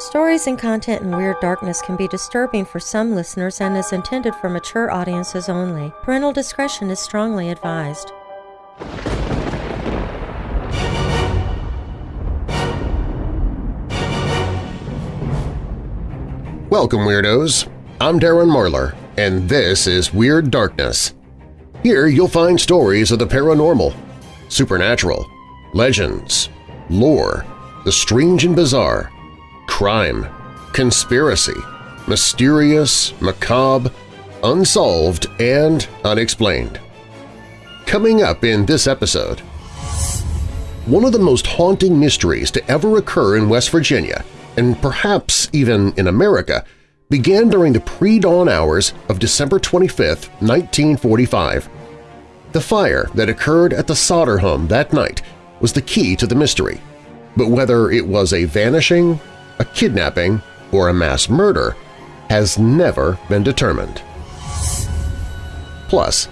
Stories and content in Weird Darkness can be disturbing for some listeners and is intended for mature audiences only. Parental discretion is strongly advised. Welcome, Weirdos! I'm Darren Marlar, and this is Weird Darkness. Here you'll find stories of the paranormal, supernatural, legends, lore, the strange and bizarre, crime, conspiracy, mysterious, macabre, unsolved, and unexplained. Coming up in this episode, one of the most haunting mysteries to ever occur in West Virginia, and perhaps even in America, began during the pre-dawn hours of December 25, 1945. The fire that occurred at the Sodder home that night was the key to the mystery, but whether it was a vanishing, a kidnapping, or a mass murder has never been determined. Plus,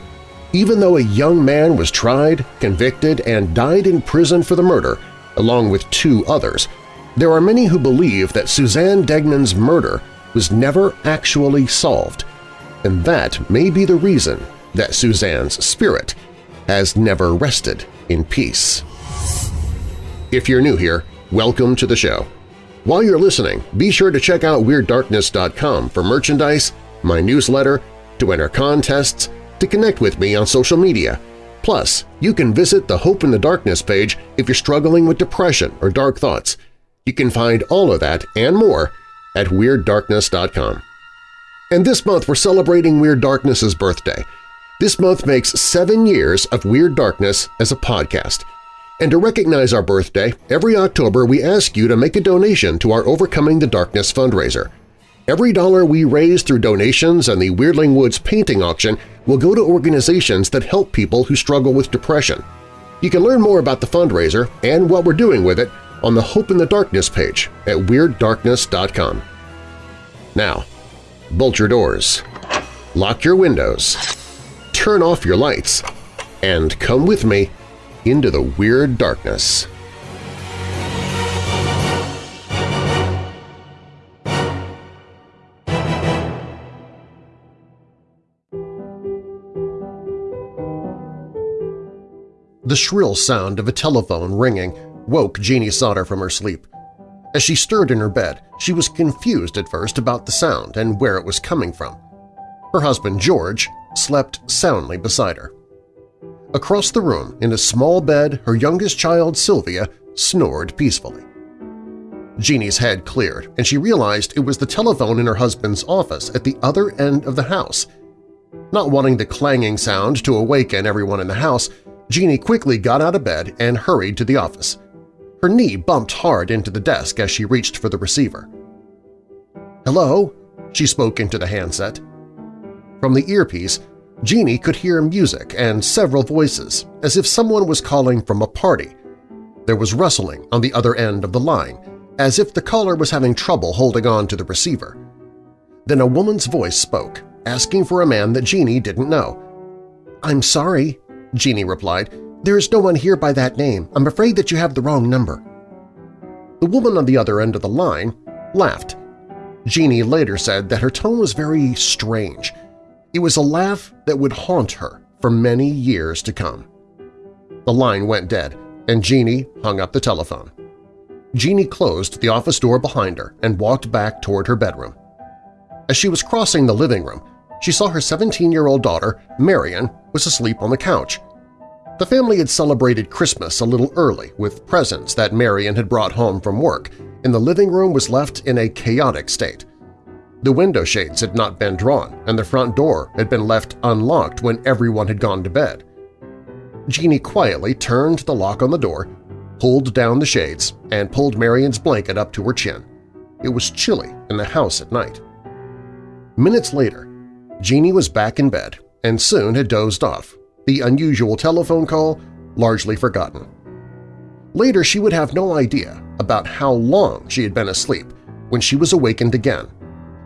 even though a young man was tried, convicted, and died in prison for the murder, along with two others, there are many who believe that Suzanne Degnan's murder was never actually solved, and that may be the reason that Suzanne's spirit has never rested in peace. If you're new here, welcome to the show. While you're listening, be sure to check out WeirdDarkness.com for merchandise, my newsletter, to enter contests, to connect with me on social media. Plus, you can visit the Hope in the Darkness page if you're struggling with depression or dark thoughts. You can find all of that and more at WeirdDarkness.com. And this month we're celebrating Weird Darkness's birthday. This month makes seven years of Weird Darkness as a podcast – and to recognize our birthday, every October we ask you to make a donation to our Overcoming the Darkness fundraiser. Every dollar we raise through donations and the Weirdling Woods painting auction will go to organizations that help people who struggle with depression. You can learn more about the fundraiser and what we're doing with it on the Hope in the Darkness page at WeirdDarkness.com. Now, bolt your doors, lock your windows, turn off your lights, and come with me into the weird darkness. The shrill sound of a telephone ringing woke Jeannie Sodder from her sleep. As she stirred in her bed, she was confused at first about the sound and where it was coming from. Her husband, George, slept soundly beside her. Across the room, in a small bed, her youngest child, Sylvia, snored peacefully. Jeannie's head cleared, and she realized it was the telephone in her husband's office at the other end of the house. Not wanting the clanging sound to awaken everyone in the house, Jeannie quickly got out of bed and hurried to the office. Her knee bumped hard into the desk as she reached for the receiver. "'Hello?' she spoke into the handset. From the earpiece, Jeannie could hear music and several voices, as if someone was calling from a party. There was rustling on the other end of the line, as if the caller was having trouble holding on to the receiver. Then a woman's voice spoke, asking for a man that Jeannie didn't know. "'I'm sorry,' Jeannie replied. "'There is no one here by that name. I'm afraid that you have the wrong number.' The woman on the other end of the line laughed. Jeannie later said that her tone was very strange – it was a laugh that would haunt her for many years to come. The line went dead, and Jeannie hung up the telephone. Jeannie closed the office door behind her and walked back toward her bedroom. As she was crossing the living room, she saw her 17-year-old daughter, Marion, was asleep on the couch. The family had celebrated Christmas a little early with presents that Marion had brought home from work, and the living room was left in a chaotic state. The window shades had not been drawn, and the front door had been left unlocked when everyone had gone to bed. Jeannie quietly turned the lock on the door, pulled down the shades, and pulled Marion's blanket up to her chin. It was chilly in the house at night. Minutes later, Jeannie was back in bed and soon had dozed off, the unusual telephone call largely forgotten. Later she would have no idea about how long she had been asleep when she was awakened again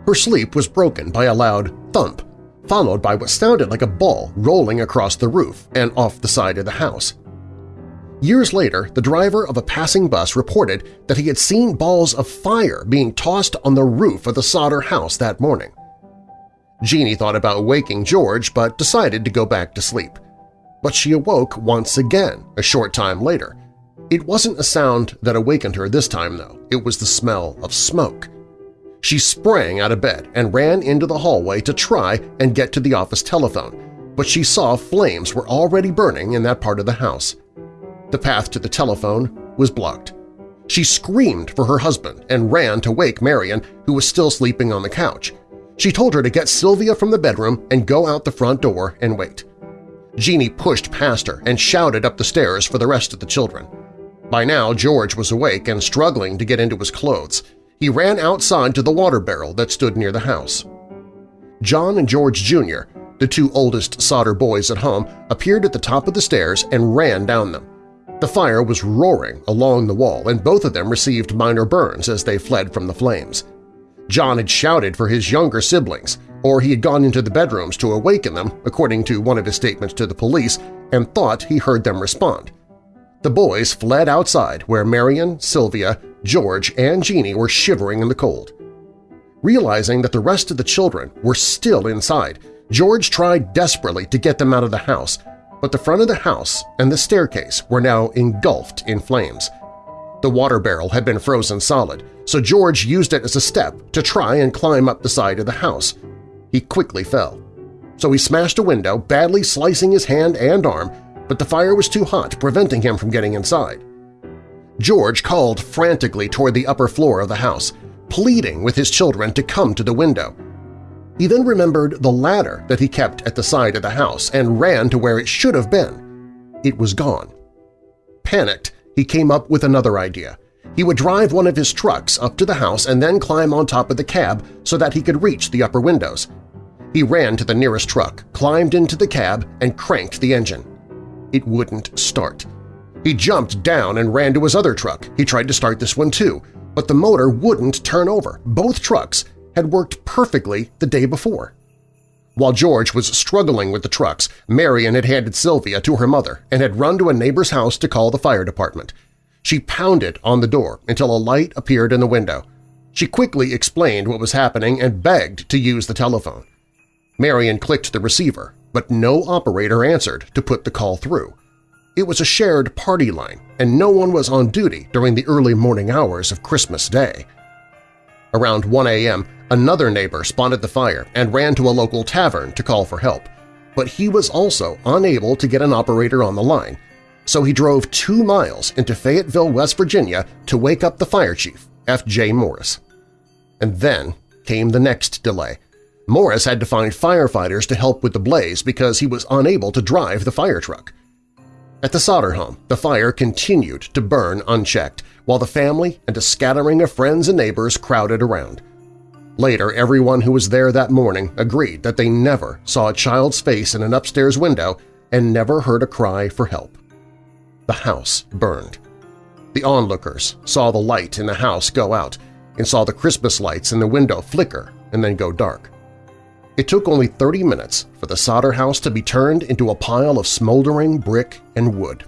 her sleep was broken by a loud thump, followed by what sounded like a ball rolling across the roof and off the side of the house. Years later, the driver of a passing bus reported that he had seen balls of fire being tossed on the roof of the Sodder house that morning. Jeannie thought about waking George but decided to go back to sleep. But she awoke once again a short time later. It wasn't a sound that awakened her this time, though. It was the smell of smoke. She sprang out of bed and ran into the hallway to try and get to the office telephone, but she saw flames were already burning in that part of the house. The path to the telephone was blocked. She screamed for her husband and ran to wake Marion, who was still sleeping on the couch. She told her to get Sylvia from the bedroom and go out the front door and wait. Jeannie pushed past her and shouted up the stairs for the rest of the children. By now, George was awake and struggling to get into his clothes he ran outside to the water barrel that stood near the house. John and George Jr., the two oldest Sodder boys at home, appeared at the top of the stairs and ran down them. The fire was roaring along the wall, and both of them received minor burns as they fled from the flames. John had shouted for his younger siblings, or he had gone into the bedrooms to awaken them, according to one of his statements to the police, and thought he heard them respond. The boys fled outside where Marion, Sylvia, George and Jeannie were shivering in the cold. Realizing that the rest of the children were still inside, George tried desperately to get them out of the house, but the front of the house and the staircase were now engulfed in flames. The water barrel had been frozen solid, so George used it as a step to try and climb up the side of the house. He quickly fell. So he smashed a window, badly slicing his hand and arm, but the fire was too hot, preventing him from getting inside. George called frantically toward the upper floor of the house, pleading with his children to come to the window. He then remembered the ladder that he kept at the side of the house and ran to where it should have been. It was gone. Panicked, he came up with another idea. He would drive one of his trucks up to the house and then climb on top of the cab so that he could reach the upper windows. He ran to the nearest truck, climbed into the cab, and cranked the engine. It wouldn't start. He jumped down and ran to his other truck. He tried to start this one too, but the motor wouldn't turn over. Both trucks had worked perfectly the day before. While George was struggling with the trucks, Marion had handed Sylvia to her mother and had run to a neighbor's house to call the fire department. She pounded on the door until a light appeared in the window. She quickly explained what was happening and begged to use the telephone. Marion clicked the receiver, but no operator answered to put the call through. It was a shared party line, and no one was on duty during the early morning hours of Christmas Day. Around 1 a.m., another neighbor spotted the fire and ran to a local tavern to call for help, but he was also unable to get an operator on the line, so he drove two miles into Fayetteville, West Virginia to wake up the fire chief, F.J. Morris. And then came the next delay. Morris had to find firefighters to help with the blaze because he was unable to drive the fire truck. At the Sodder home, the fire continued to burn unchecked, while the family and a scattering of friends and neighbors crowded around. Later, everyone who was there that morning agreed that they never saw a child's face in an upstairs window and never heard a cry for help. The house burned. The onlookers saw the light in the house go out and saw the Christmas lights in the window flicker and then go dark. It took only 30 minutes for the Sodder house to be turned into a pile of smoldering brick and wood.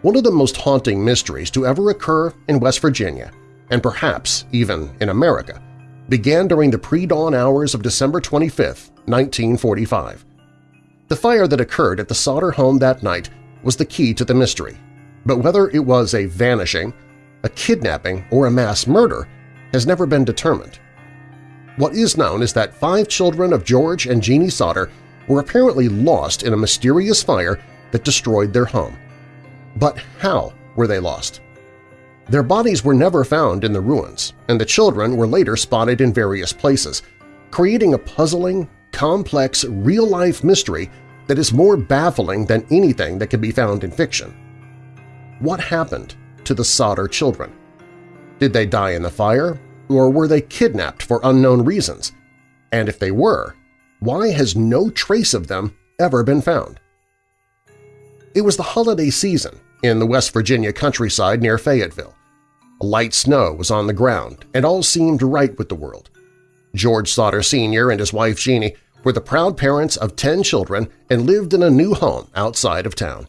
One of the most haunting mysteries to ever occur in West Virginia, and perhaps even in America, began during the pre-dawn hours of December 25, 1945. The fire that occurred at the Sodder home that night was the key to the mystery, but whether it was a vanishing, a kidnapping, or a mass murder has never been determined. What is known is that five children of George and Jeannie Sodder were apparently lost in a mysterious fire that destroyed their home. But how were they lost? Their bodies were never found in the ruins, and the children were later spotted in various places, creating a puzzling, complex, real-life mystery that is more baffling than anything that can be found in fiction. What happened to the Sodder children? Did they die in the fire, or were they kidnapped for unknown reasons? And if they were, why has no trace of them ever been found? It was the holiday season in the West Virginia countryside near Fayetteville. Light snow was on the ground, and all seemed right with the world. George Sodder Sr. and his wife Jeannie were the proud parents of ten children and lived in a new home outside of town.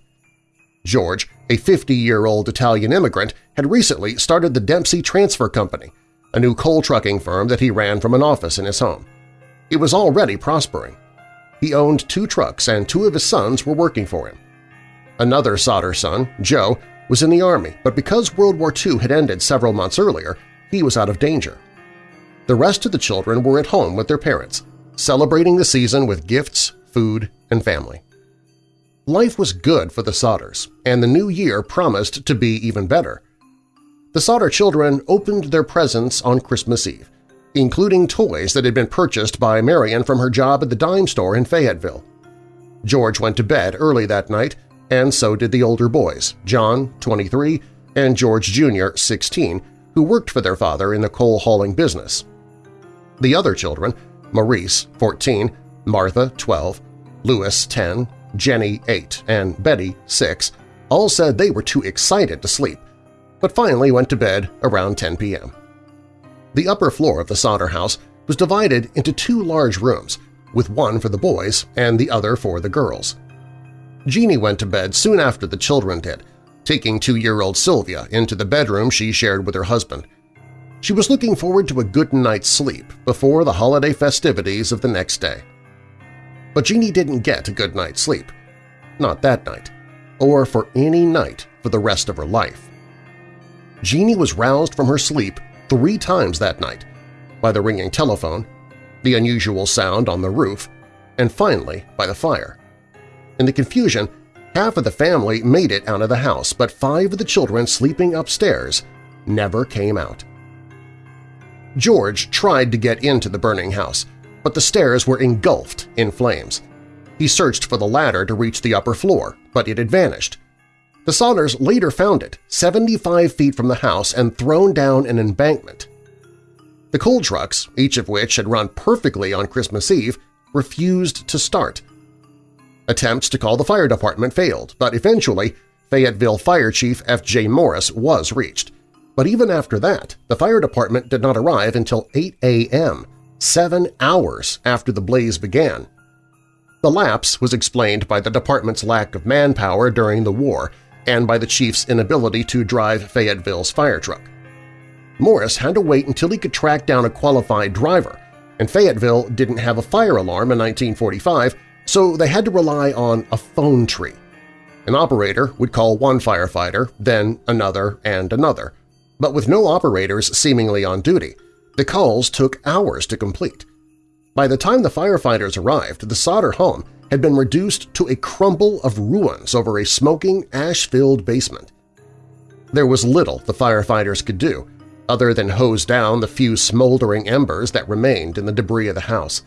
George, a 50-year-old Italian immigrant, had recently started the Dempsey Transfer Company, a new coal trucking firm that he ran from an office in his home. It was already prospering. He owned two trucks and two of his sons were working for him. Another Sodder son, Joe, was in the Army, but because World War II had ended several months earlier, he was out of danger. The rest of the children were at home with their parents, celebrating the season with gifts, food, and family. Life was good for the Sodders, and the new year promised to be even better. The Sodder children opened their presents on Christmas Eve, including toys that had been purchased by Marion from her job at the dime store in Fayetteville. George went to bed early that night, and so did the older boys, John, 23, and George Jr., 16, who worked for their father in the coal-hauling business. The other children, Maurice, 14, Martha, 12, Louis, 10, Jenny, 8, and Betty, 6, all said they were too excited to sleep, but finally went to bed around 10 p.m. The upper floor of the Sodder house was divided into two large rooms, with one for the boys and the other for the girls. Jeanie went to bed soon after the children did, taking two-year-old Sylvia into the bedroom she shared with her husband. She was looking forward to a good night's sleep before the holiday festivities of the next day. But Jeanie didn't get a good night's sleep. Not that night, or for any night for the rest of her life. Jeanie was roused from her sleep three times that night by the ringing telephone, the unusual sound on the roof, and finally by the fire. In the confusion, half of the family made it out of the house, but five of the children sleeping upstairs never came out. George tried to get into the burning house, but the stairs were engulfed in flames. He searched for the ladder to reach the upper floor, but it had vanished. The Sodders later found it 75 feet from the house and thrown down an embankment. The coal trucks, each of which had run perfectly on Christmas Eve, refused to start. Attempts to call the fire department failed, but eventually Fayetteville Fire Chief F.J. Morris was reached. But even after that, the fire department did not arrive until 8 a.m., seven hours after the blaze began. The lapse was explained by the department's lack of manpower during the war and by the chief's inability to drive Fayetteville's fire truck. Morris had to wait until he could track down a qualified driver, and Fayetteville didn't have a fire alarm in 1945, so they had to rely on a phone tree. An operator would call one firefighter, then another and another. But with no operators seemingly on duty, the calls took hours to complete. By the time the firefighters arrived, the Sodder home had been reduced to a crumble of ruins over a smoking, ash-filled basement. There was little the firefighters could do, other than hose down the few smoldering embers that remained in the debris of the house.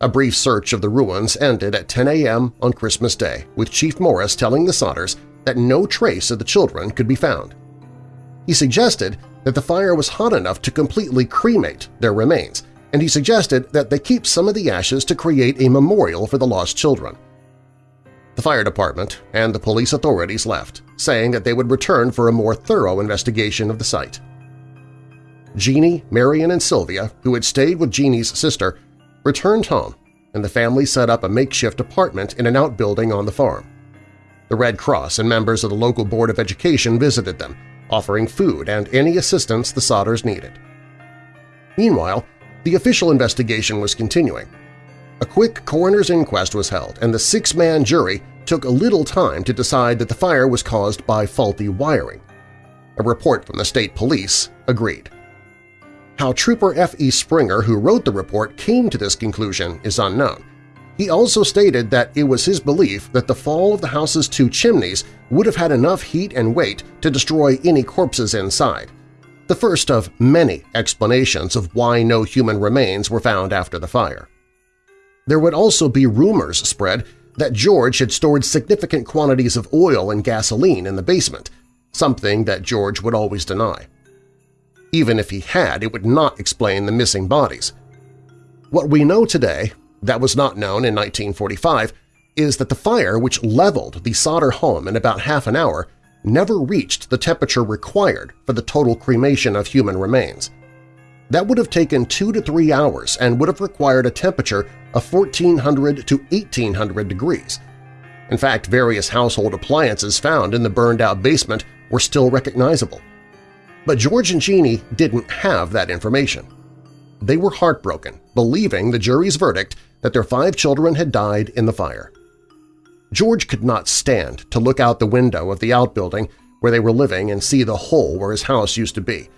A brief search of the ruins ended at 10 a.m. on Christmas Day, with Chief Morris telling the Sodders that no trace of the children could be found. He suggested that the fire was hot enough to completely cremate their remains, and he suggested that they keep some of the ashes to create a memorial for the lost children. The fire department and the police authorities left, saying that they would return for a more thorough investigation of the site. Jeanie, Marion, and Sylvia, who had stayed with Jeanie's sister, returned home, and the family set up a makeshift apartment in an outbuilding on the farm. The Red Cross and members of the local Board of Education visited them, offering food and any assistance the Sodders needed. Meanwhile, the official investigation was continuing. A quick coroner's inquest was held, and the six-man jury took a little time to decide that the fire was caused by faulty wiring. A report from the state police agreed. How Trooper F.E. Springer, who wrote the report, came to this conclusion is unknown. He also stated that it was his belief that the fall of the house's two chimneys would have had enough heat and weight to destroy any corpses inside, the first of many explanations of why no human remains were found after the fire. There would also be rumors spread that George had stored significant quantities of oil and gasoline in the basement, something that George would always deny. Even if he had, it would not explain the missing bodies. What we know today, that was not known in 1945, is that the fire which leveled the Sodder home in about half an hour never reached the temperature required for the total cremation of human remains. That would have taken two to three hours and would have required a temperature of 1400 to 1800 degrees. In fact, various household appliances found in the burned-out basement were still recognizable. But George and Jeannie didn't have that information. They were heartbroken, believing the jury's verdict that their five children had died in the fire. George could not stand to look out the window of the outbuilding where they were living and see the hole where his house used to be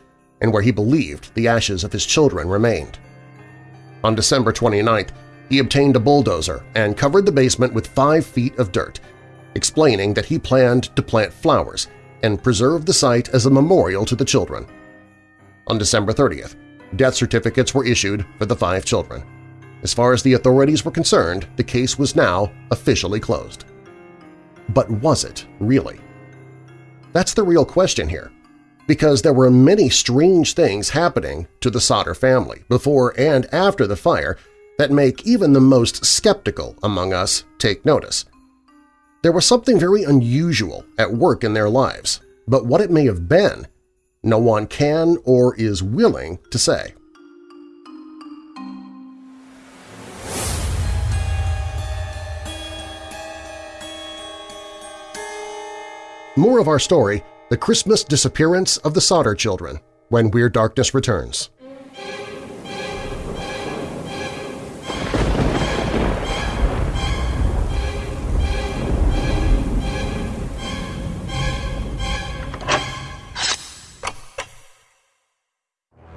and where he believed the ashes of his children remained. On December 29th, he obtained a bulldozer and covered the basement with five feet of dirt, explaining that he planned to plant flowers and preserve the site as a memorial to the children. On December 30th, death certificates were issued for the five children. As far as the authorities were concerned, the case was now officially closed. But was it really? That's the real question here, because there were many strange things happening to the Sodder family before and after the fire that make even the most skeptical among us take notice. There was something very unusual at work in their lives, but what it may have been, no one can or is willing to say. More of our story, The Christmas Disappearance of the Sodder Children, when Weird Darkness returns.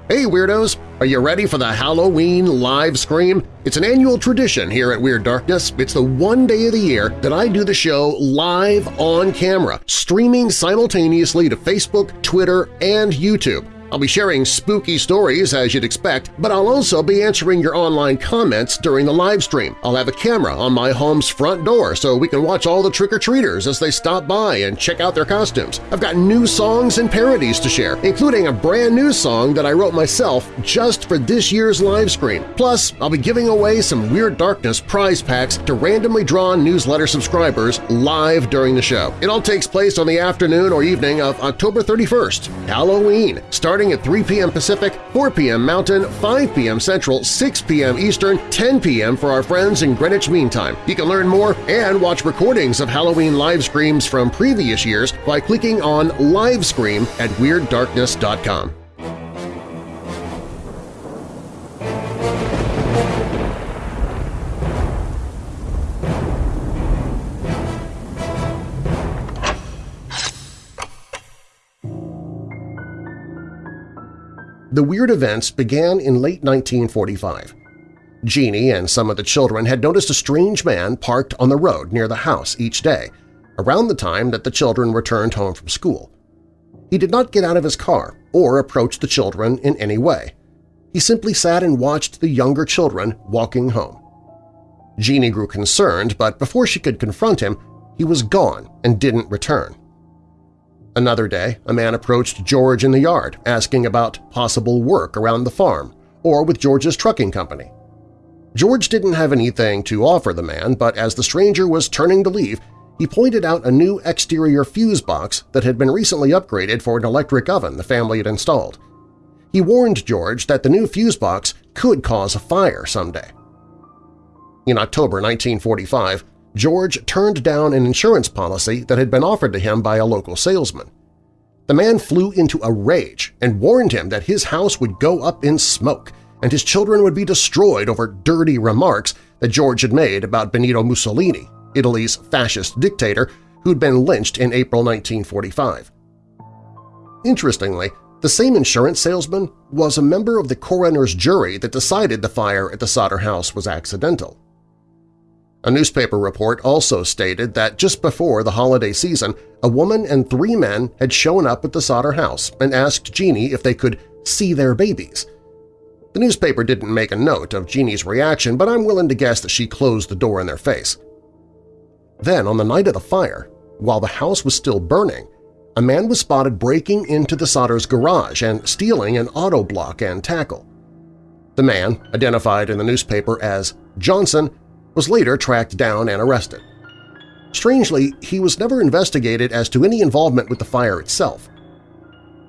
Hey Weirdos! Are you ready for the Halloween live scream? It's an annual tradition here at Weird Darkness. It's the one day of the year that I do the show live on camera, streaming simultaneously to Facebook, Twitter, and YouTube. I'll be sharing spooky stories as you'd expect, but I'll also be answering your online comments during the live stream. I'll have a camera on my home's front door so we can watch all the trick-or-treaters as they stop by and check out their costumes. I've got new songs and parodies to share, including a brand new song that I wrote myself just for this year's live stream. Plus, I'll be giving away some Weird Darkness prize packs to randomly drawn newsletter subscribers live during the show. It all takes place on the afternoon or evening of October 31st, Halloween, starting starting at 3 p.m. Pacific, 4 p.m. Mountain, 5 p.m. Central, 6 p.m. Eastern, 10 p.m. for our friends in Greenwich Mean Time. You can learn more and watch recordings of Halloween live streams from previous years by clicking on Livescream at WeirdDarkness.com. The weird events began in late 1945. Jeannie and some of the children had noticed a strange man parked on the road near the house each day, around the time that the children returned home from school. He did not get out of his car or approach the children in any way. He simply sat and watched the younger children walking home. Jeannie grew concerned, but before she could confront him, he was gone and didn't return. Another day, a man approached George in the yard asking about possible work around the farm or with George's trucking company. George didn't have anything to offer the man, but as the stranger was turning to leave, he pointed out a new exterior fuse box that had been recently upgraded for an electric oven the family had installed. He warned George that the new fuse box could cause a fire someday. In October 1945, George turned down an insurance policy that had been offered to him by a local salesman. The man flew into a rage and warned him that his house would go up in smoke and his children would be destroyed over dirty remarks that George had made about Benito Mussolini, Italy's fascist dictator who'd been lynched in April 1945. Interestingly, the same insurance salesman was a member of the coroner's jury that decided the fire at the Sodder house was accidental. A newspaper report also stated that just before the holiday season, a woman and three men had shown up at the Sodder house and asked Jeannie if they could see their babies. The newspaper didn't make a note of Jeannie's reaction, but I'm willing to guess that she closed the door in their face. Then, on the night of the fire, while the house was still burning, a man was spotted breaking into the Sodder's garage and stealing an auto block and tackle. The man, identified in the newspaper as Johnson, was later tracked down and arrested. Strangely, he was never investigated as to any involvement with the fire itself.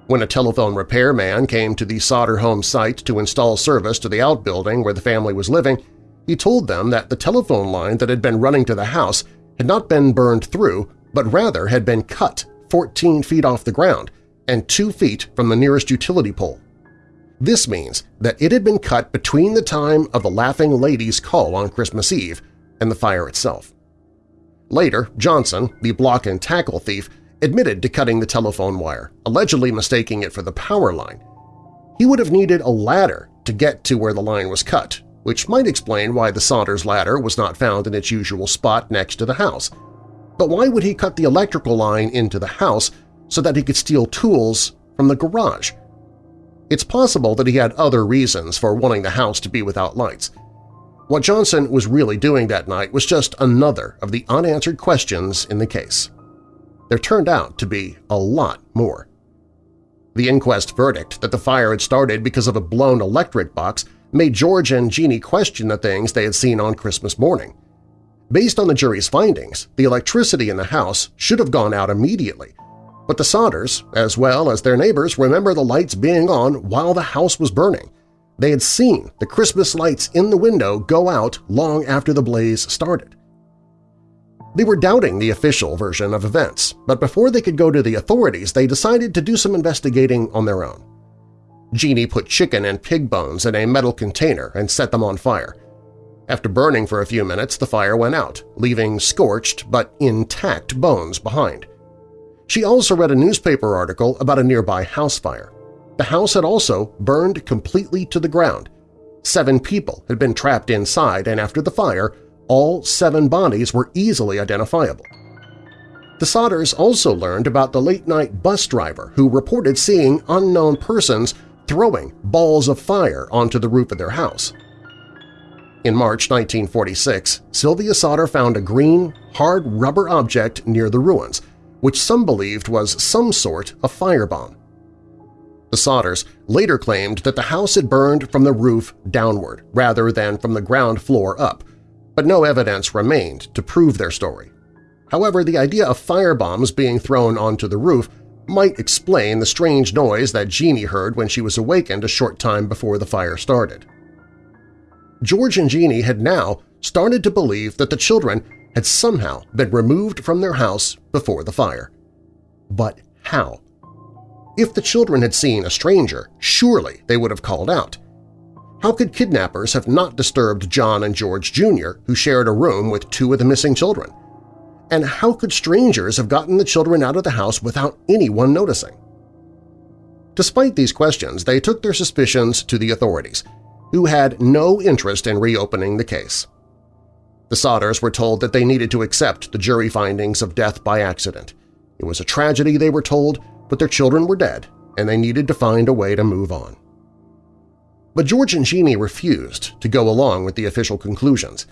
When a telephone repairman came to the Sodder home site to install service to the outbuilding where the family was living, he told them that the telephone line that had been running to the house had not been burned through, but rather had been cut 14 feet off the ground and 2 feet from the nearest utility pole. This means that it had been cut between the time of the Laughing Lady's call on Christmas Eve and the fire itself. Later, Johnson, the block and tackle thief, admitted to cutting the telephone wire, allegedly mistaking it for the power line. He would have needed a ladder to get to where the line was cut, which might explain why the Sodders ladder was not found in its usual spot next to the house. But why would he cut the electrical line into the house so that he could steal tools from the garage? It's possible that he had other reasons for wanting the house to be without lights. What Johnson was really doing that night was just another of the unanswered questions in the case. There turned out to be a lot more. The inquest verdict that the fire had started because of a blown electric box made George and Jeannie question the things they had seen on Christmas morning. Based on the jury's findings, the electricity in the house should have gone out immediately, but the Sodders, as well as their neighbors, remember the lights being on while the house was burning. They had seen the Christmas lights in the window go out long after the blaze started. They were doubting the official version of events, but before they could go to the authorities, they decided to do some investigating on their own. Jeannie put chicken and pig bones in a metal container and set them on fire. After burning for a few minutes, the fire went out, leaving scorched but intact bones behind. She also read a newspaper article about a nearby house fire. The house had also burned completely to the ground. Seven people had been trapped inside, and after the fire, all seven bodies were easily identifiable. The Sodders also learned about the late-night bus driver who reported seeing unknown persons throwing balls of fire onto the roof of their house. In March 1946, Sylvia Sodder found a green, hard rubber object near the ruins – which some believed was some sort of firebomb. The Sodders later claimed that the house had burned from the roof downward rather than from the ground floor up, but no evidence remained to prove their story. However, the idea of firebombs being thrown onto the roof might explain the strange noise that Jeannie heard when she was awakened a short time before the fire started. George and Jeannie had now started to believe that the children had somehow been removed from their house before the fire. But how? If the children had seen a stranger, surely they would have called out. How could kidnappers have not disturbed John and George Jr., who shared a room with two of the missing children? And how could strangers have gotten the children out of the house without anyone noticing? Despite these questions, they took their suspicions to the authorities, who had no interest in reopening the case. The Sodders were told that they needed to accept the jury findings of death by accident. It was a tragedy, they were told, but their children were dead, and they needed to find a way to move on. But George and Jeannie refused to go along with the official conclusions.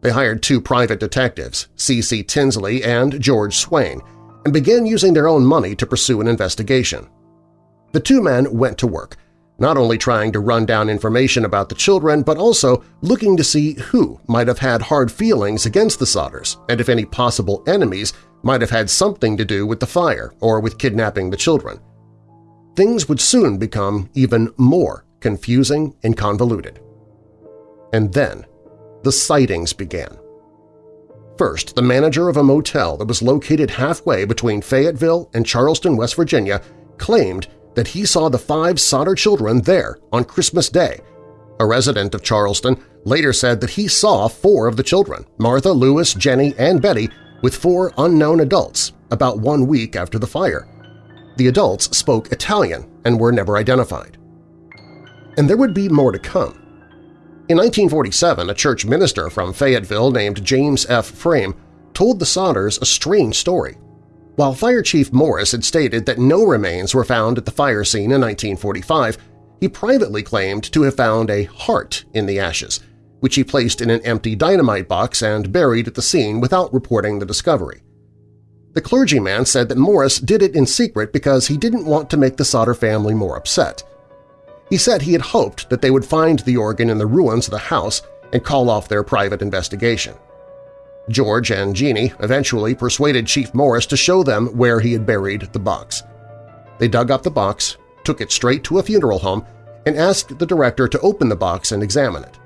They hired two private detectives, C.C. Tinsley and George Swain, and began using their own money to pursue an investigation. The two men went to work, not only trying to run down information about the children, but also looking to see who might have had hard feelings against the Sodders and if any possible enemies might have had something to do with the fire or with kidnapping the children. Things would soon become even more confusing and convoluted. And then the sightings began. First, the manager of a motel that was located halfway between Fayetteville and Charleston, West Virginia, claimed that he saw the five Sodder children there on Christmas Day. A resident of Charleston later said that he saw four of the children, Martha, Louis, Jenny, and Betty, with four unknown adults about one week after the fire. The adults spoke Italian and were never identified. And there would be more to come. In 1947, a church minister from Fayetteville named James F. Frame told the Sodders a strange story. While Fire Chief Morris had stated that no remains were found at the fire scene in 1945, he privately claimed to have found a heart in the ashes, which he placed in an empty dynamite box and buried at the scene without reporting the discovery. The clergyman said that Morris did it in secret because he didn't want to make the Sodder family more upset. He said he had hoped that they would find the organ in the ruins of the house and call off their private investigation. George and Jeannie eventually persuaded Chief Morris to show them where he had buried the box. They dug up the box, took it straight to a funeral home, and asked the director to open the box and examine it.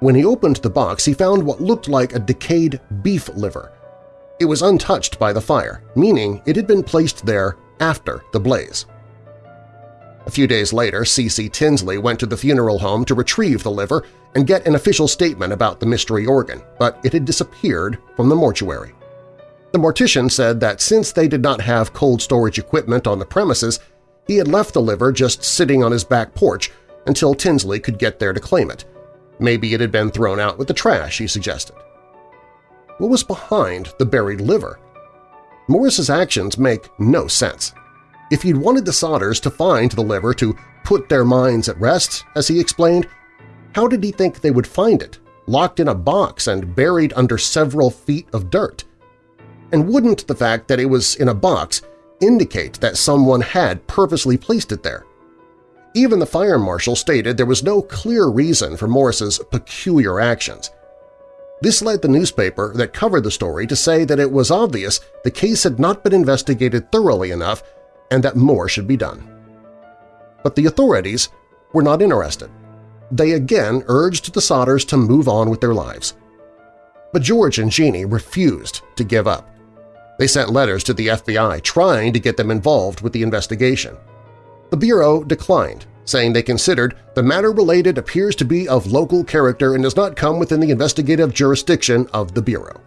When he opened the box, he found what looked like a decayed beef liver, It was untouched by the fire, meaning it had been placed there after the blaze. A few days later, C.C. Tinsley went to the funeral home to retrieve the liver and get an official statement about the mystery organ, but it had disappeared from the mortuary. The mortician said that since they did not have cold storage equipment on the premises, he had left the liver just sitting on his back porch until Tinsley could get there to claim it. Maybe it had been thrown out with the trash, he suggested. What was behind the buried liver? Morris's actions make no sense. If he'd wanted the Sodders to find the liver to put their minds at rest, as he explained, how did he think they would find it, locked in a box and buried under several feet of dirt? And wouldn't the fact that it was in a box indicate that someone had purposely placed it there? Even the fire marshal stated there was no clear reason for Morris's peculiar actions. This led the newspaper that covered the story to say that it was obvious the case had not been investigated thoroughly enough and that more should be done. But the authorities were not interested. They again urged the Sodders to move on with their lives. But George and Jeannie refused to give up. They sent letters to the FBI trying to get them involved with the investigation. The Bureau declined, saying they considered the matter related appears to be of local character and does not come within the investigative jurisdiction of the Bureau.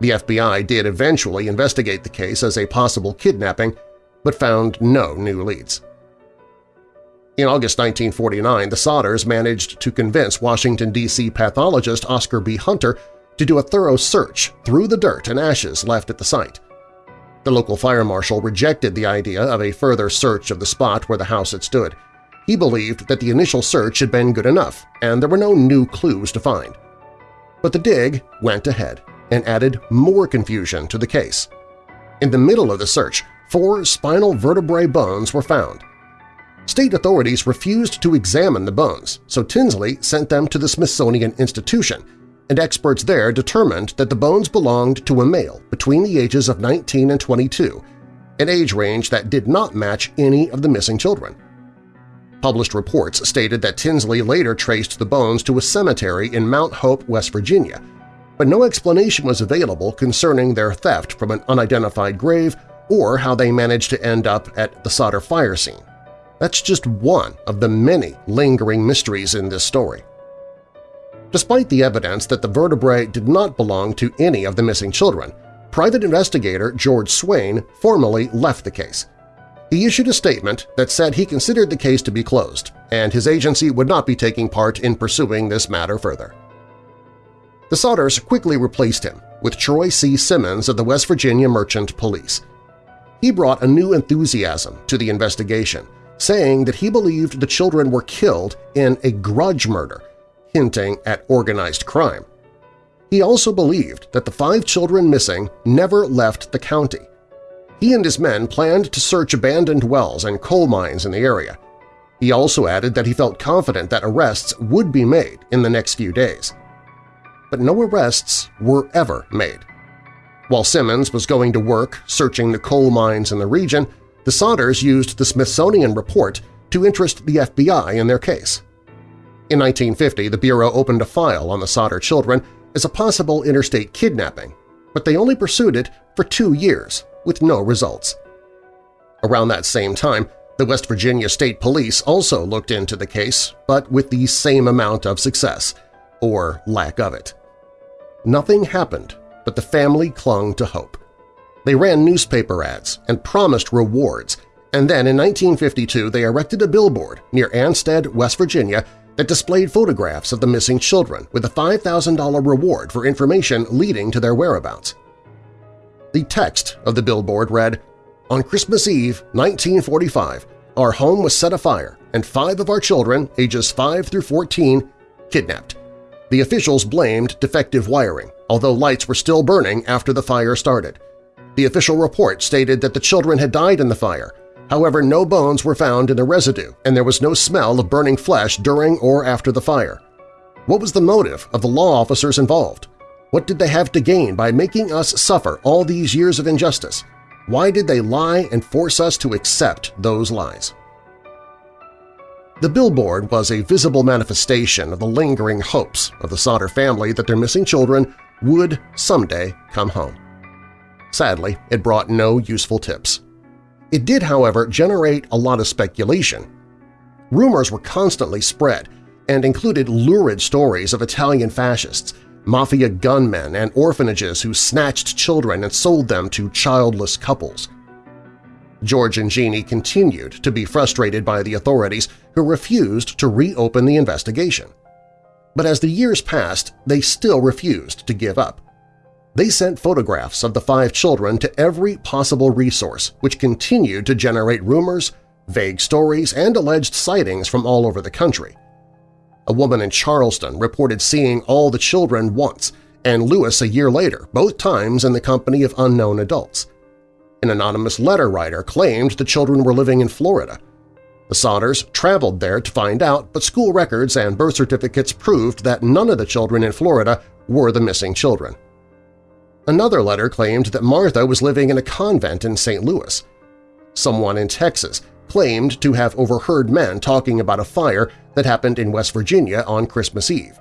The FBI did eventually investigate the case as a possible kidnapping, but found no new leads. In August 1949, the Sodders managed to convince Washington, D.C. pathologist Oscar B. Hunter to do a thorough search through the dirt and ashes left at the site. The local fire marshal rejected the idea of a further search of the spot where the house had stood. He believed that the initial search had been good enough and there were no new clues to find. But the dig went ahead and added more confusion to the case. In the middle of the search, four spinal vertebrae bones were found. State authorities refused to examine the bones, so Tinsley sent them to the Smithsonian Institution, and experts there determined that the bones belonged to a male between the ages of 19 and 22, an age range that did not match any of the missing children. Published reports stated that Tinsley later traced the bones to a cemetery in Mount Hope, West Virginia, but no explanation was available concerning their theft from an unidentified grave or how they managed to end up at the Sodder fire scene. That's just one of the many lingering mysteries in this story. Despite the evidence that the vertebrae did not belong to any of the missing children, private investigator George Swain formally left the case. He issued a statement that said he considered the case to be closed, and his agency would not be taking part in pursuing this matter further. The Sodders quickly replaced him with Troy C. Simmons of the West Virginia Merchant Police. He brought a new enthusiasm to the investigation, saying that he believed the children were killed in a grudge murder hinting at organized crime. He also believed that the five children missing never left the county. He and his men planned to search abandoned wells and coal mines in the area. He also added that he felt confident that arrests would be made in the next few days. But no arrests were ever made. While Simmons was going to work searching the coal mines in the region, the Sodders used the Smithsonian report to interest the FBI in their case. In 1950, the Bureau opened a file on the Sodder children as a possible interstate kidnapping, but they only pursued it for two years, with no results. Around that same time, the West Virginia State Police also looked into the case, but with the same amount of success, or lack of it. Nothing happened, but the family clung to hope. They ran newspaper ads and promised rewards, and then in 1952 they erected a billboard near Ansted, West Virginia that displayed photographs of the missing children with a $5,000 reward for information leading to their whereabouts. The text of the billboard read, On Christmas Eve, 1945, our home was set afire and five of our children, ages 5 through 14, kidnapped. The officials blamed defective wiring, although lights were still burning after the fire started. The official report stated that the children had died in the fire However, no bones were found in the residue, and there was no smell of burning flesh during or after the fire. What was the motive of the law officers involved? What did they have to gain by making us suffer all these years of injustice? Why did they lie and force us to accept those lies? The billboard was a visible manifestation of the lingering hopes of the Sodder family that their missing children would someday come home. Sadly, it brought no useful tips. It did, however, generate a lot of speculation. Rumors were constantly spread and included lurid stories of Italian fascists, mafia gunmen, and orphanages who snatched children and sold them to childless couples. George and Jeannie continued to be frustrated by the authorities who refused to reopen the investigation. But as the years passed, they still refused to give up. They sent photographs of the five children to every possible resource, which continued to generate rumors, vague stories, and alleged sightings from all over the country. A woman in Charleston reported seeing all the children once, and Louis a year later, both times in the company of unknown adults. An anonymous letter writer claimed the children were living in Florida. The Sodders traveled there to find out, but school records and birth certificates proved that none of the children in Florida were the missing children. Another letter claimed that Martha was living in a convent in St. Louis. Someone in Texas claimed to have overheard men talking about a fire that happened in West Virginia on Christmas Eve.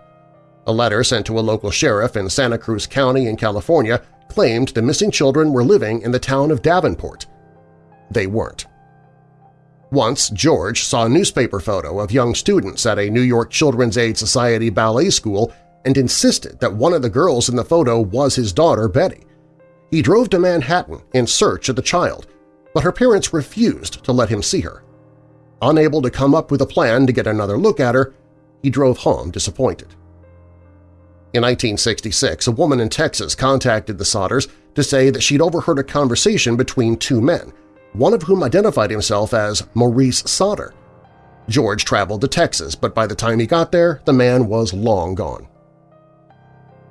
A letter sent to a local sheriff in Santa Cruz County in California claimed the missing children were living in the town of Davenport. They weren't. Once, George saw a newspaper photo of young students at a New York Children's Aid Society ballet school and insisted that one of the girls in the photo was his daughter, Betty. He drove to Manhattan in search of the child, but her parents refused to let him see her. Unable to come up with a plan to get another look at her, he drove home disappointed. In 1966, a woman in Texas contacted the Sodders to say that she'd overheard a conversation between two men, one of whom identified himself as Maurice Sodder. George traveled to Texas, but by the time he got there, the man was long gone.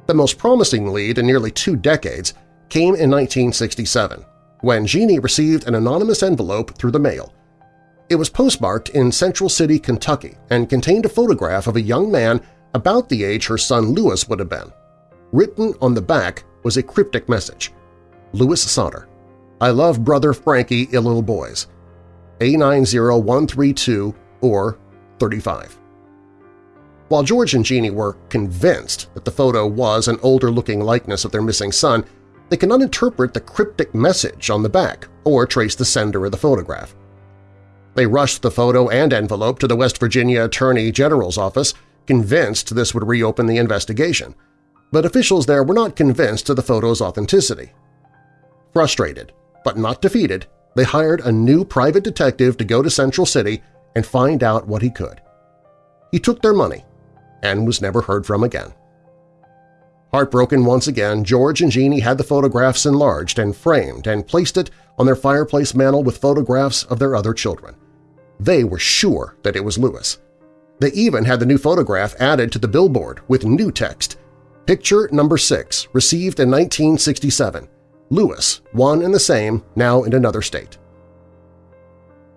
The most promising lead in nearly two decades came in 1967, when Jeannie received an anonymous envelope through the mail. It was postmarked in Central City, Kentucky, and contained a photograph of a young man about the age her son Louis would have been. Written on the back was a cryptic message. Louis Sodder, I love brother Frankie ill little boys. A90132 or 35. While George and Jeannie were convinced that the photo was an older-looking likeness of their missing son, they cannot interpret the cryptic message on the back or trace the sender of the photograph. They rushed the photo and envelope to the West Virginia Attorney General's office, convinced this would reopen the investigation. But officials there were not convinced of the photo's authenticity. Frustrated, but not defeated, they hired a new private detective to go to Central City and find out what he could. He took their money and was never heard from again. Heartbroken once again, George and Jeannie had the photographs enlarged and framed and placed it on their fireplace mantel with photographs of their other children. They were sure that it was Louis. They even had the new photograph added to the billboard with new text. Picture number 6, received in 1967. Louis, one and the same, now in another state.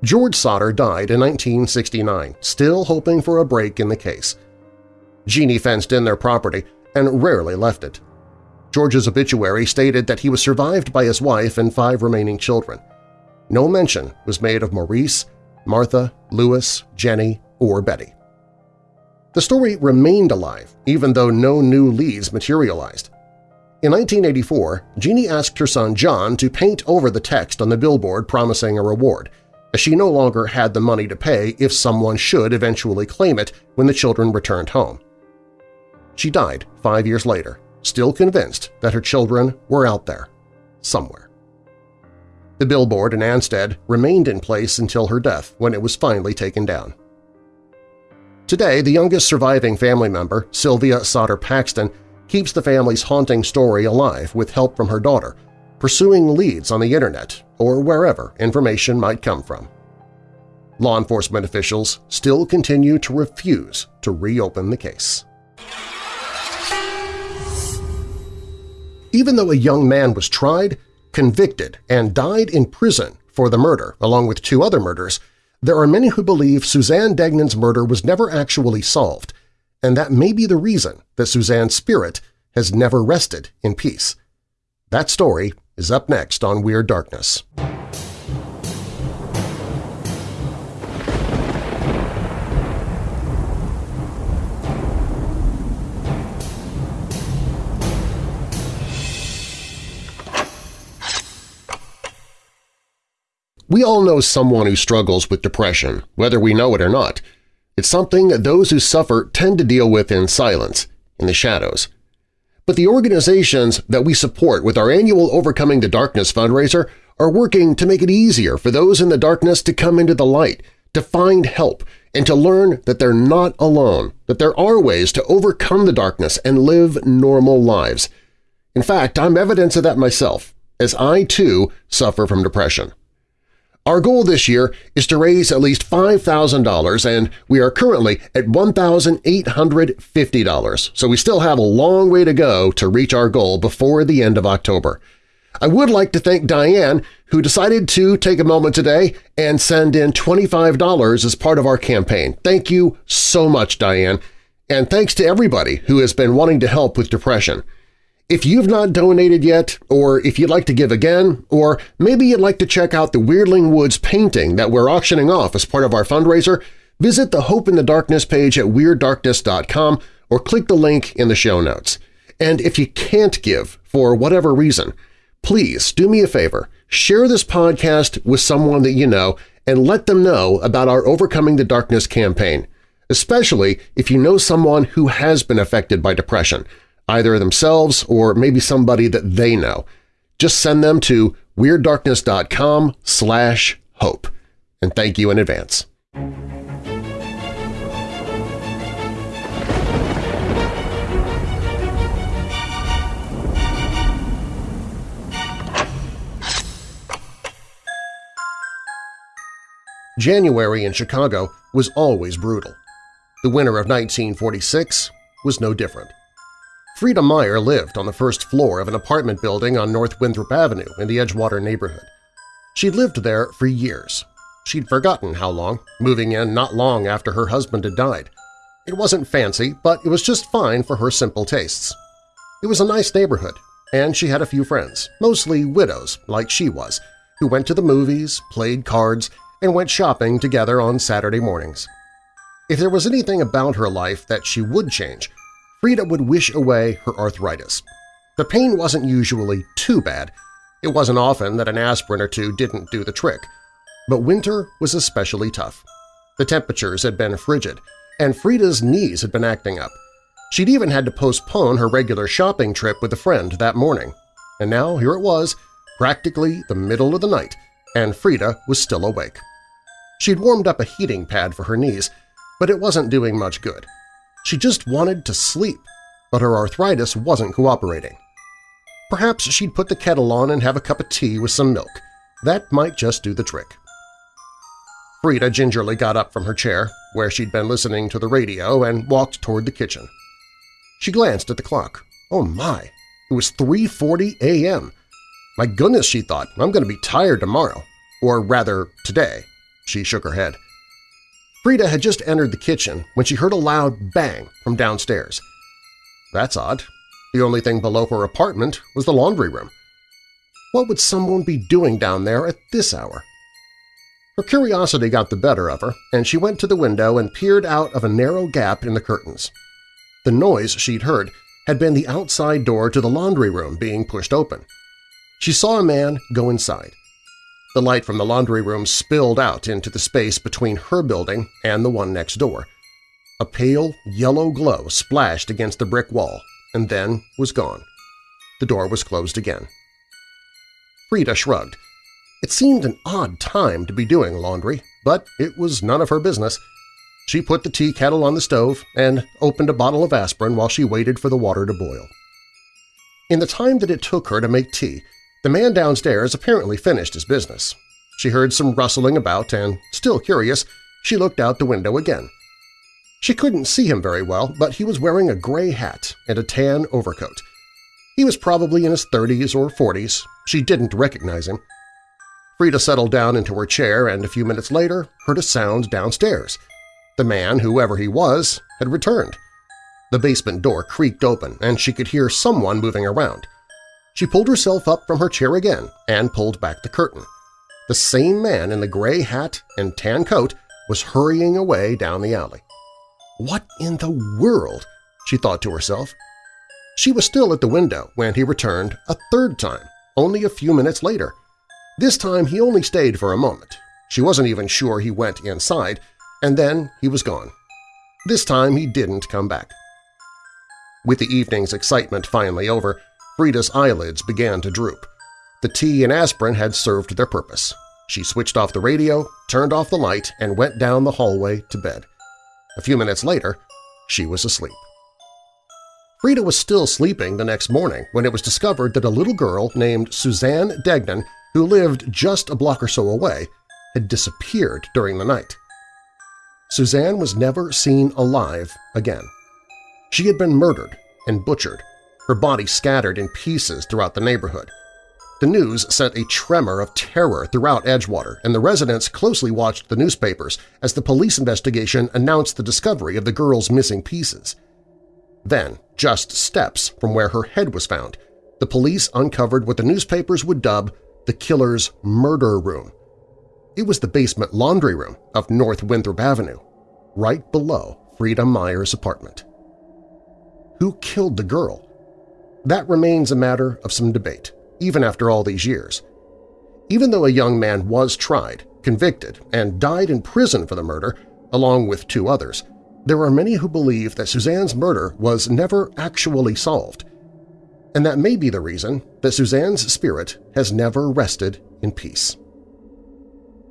George Sodder died in 1969, still hoping for a break in the case. Jeannie fenced in their property and rarely left it. George's obituary stated that he was survived by his wife and five remaining children. No mention was made of Maurice, Martha, Louis, Jenny, or Betty. The story remained alive even though no new leads materialized. In 1984, Jeannie asked her son John to paint over the text on the billboard promising a reward, as she no longer had the money to pay if someone should eventually claim it when the children returned home. She died five years later, still convinced that her children were out there, somewhere. The billboard in Ansted remained in place until her death when it was finally taken down. Today, the youngest surviving family member, Sylvia Sodder Paxton, keeps the family's haunting story alive with help from her daughter, pursuing leads on the internet or wherever information might come from. Law enforcement officials still continue to refuse to reopen the case. even though a young man was tried, convicted, and died in prison for the murder, along with two other murders, there are many who believe Suzanne Degnan's murder was never actually solved, and that may be the reason that Suzanne's spirit has never rested in peace. That story is up next on Weird Darkness. We all know someone who struggles with depression, whether we know it or not. It's something that those who suffer tend to deal with in silence, in the shadows. But the organizations that we support with our annual Overcoming the Darkness fundraiser are working to make it easier for those in the darkness to come into the light, to find help, and to learn that they're not alone, that there are ways to overcome the darkness and live normal lives. In fact, I'm evidence of that myself, as I too suffer from depression. Our goal this year is to raise at least $5,000 and we are currently at $1,850, so we still have a long way to go to reach our goal before the end of October. I would like to thank Diane, who decided to take a moment today and send in $25 as part of our campaign. Thank you so much, Diane, and thanks to everybody who has been wanting to help with depression. If you've not donated yet, or if you'd like to give again, or maybe you'd like to check out the Weirdling Woods painting that we're auctioning off as part of our fundraiser, visit the Hope in the Darkness page at WeirdDarkness.com or click the link in the show notes. And if you can't give for whatever reason, please do me a favor, share this podcast with someone that you know and let them know about our Overcoming the Darkness campaign, especially if you know someone who has been affected by depression – either themselves or maybe somebody that they know. Just send them to WeirdDarkness.com slash hope. And thank you in advance. January in Chicago was always brutal. The winter of 1946 was no different. Frida Meyer lived on the first floor of an apartment building on North Winthrop Avenue in the Edgewater neighborhood. She'd lived there for years. She'd forgotten how long, moving in not long after her husband had died. It wasn't fancy, but it was just fine for her simple tastes. It was a nice neighborhood, and she had a few friends, mostly widows like she was, who went to the movies, played cards, and went shopping together on Saturday mornings. If there was anything about her life that she would change, Frida would wish away her arthritis. The pain wasn't usually too bad. It wasn't often that an aspirin or two didn't do the trick. But winter was especially tough. The temperatures had been frigid, and Frida's knees had been acting up. She'd even had to postpone her regular shopping trip with a friend that morning. And now here it was, practically the middle of the night, and Frida was still awake. She'd warmed up a heating pad for her knees, but it wasn't doing much good. She just wanted to sleep, but her arthritis wasn't cooperating. Perhaps she'd put the kettle on and have a cup of tea with some milk. That might just do the trick. Frida gingerly got up from her chair, where she'd been listening to the radio, and walked toward the kitchen. She glanced at the clock. Oh my! It was 3.40 a.m. My goodness, she thought, I'm going to be tired tomorrow. Or rather, today. She shook her head. Frida had just entered the kitchen when she heard a loud bang from downstairs. That's odd. The only thing below her apartment was the laundry room. What would someone be doing down there at this hour? Her curiosity got the better of her, and she went to the window and peered out of a narrow gap in the curtains. The noise she'd heard had been the outside door to the laundry room being pushed open. She saw a man go inside. The light from the laundry room spilled out into the space between her building and the one next door. A pale yellow glow splashed against the brick wall and then was gone. The door was closed again. Frida shrugged. It seemed an odd time to be doing laundry, but it was none of her business. She put the tea kettle on the stove and opened a bottle of aspirin while she waited for the water to boil. In the time that it took her to make tea, the man downstairs apparently finished his business. She heard some rustling about and, still curious, she looked out the window again. She couldn't see him very well, but he was wearing a gray hat and a tan overcoat. He was probably in his 30s or 40s. She didn't recognize him. Frida settled down into her chair and a few minutes later heard a sound downstairs. The man, whoever he was, had returned. The basement door creaked open and she could hear someone moving around. She pulled herself up from her chair again and pulled back the curtain. The same man in the gray hat and tan coat was hurrying away down the alley. What in the world? she thought to herself. She was still at the window when he returned a third time, only a few minutes later. This time he only stayed for a moment. She wasn't even sure he went inside, and then he was gone. This time he didn't come back. With the evening's excitement finally over, Frida's eyelids began to droop. The tea and aspirin had served their purpose. She switched off the radio, turned off the light, and went down the hallway to bed. A few minutes later, she was asleep. Frida was still sleeping the next morning when it was discovered that a little girl named Suzanne Degnan, who lived just a block or so away, had disappeared during the night. Suzanne was never seen alive again. She had been murdered and butchered, her body scattered in pieces throughout the neighborhood. The news sent a tremor of terror throughout Edgewater, and the residents closely watched the newspapers as the police investigation announced the discovery of the girl's missing pieces. Then, just steps from where her head was found, the police uncovered what the newspapers would dub the killer's murder room. It was the basement laundry room of North Winthrop Avenue, right below Frida Meyer's apartment. Who killed the girl? That remains a matter of some debate even after all these years. Even though a young man was tried, convicted, and died in prison for the murder, along with two others, there are many who believe that Suzanne's murder was never actually solved, and that may be the reason that Suzanne's spirit has never rested in peace.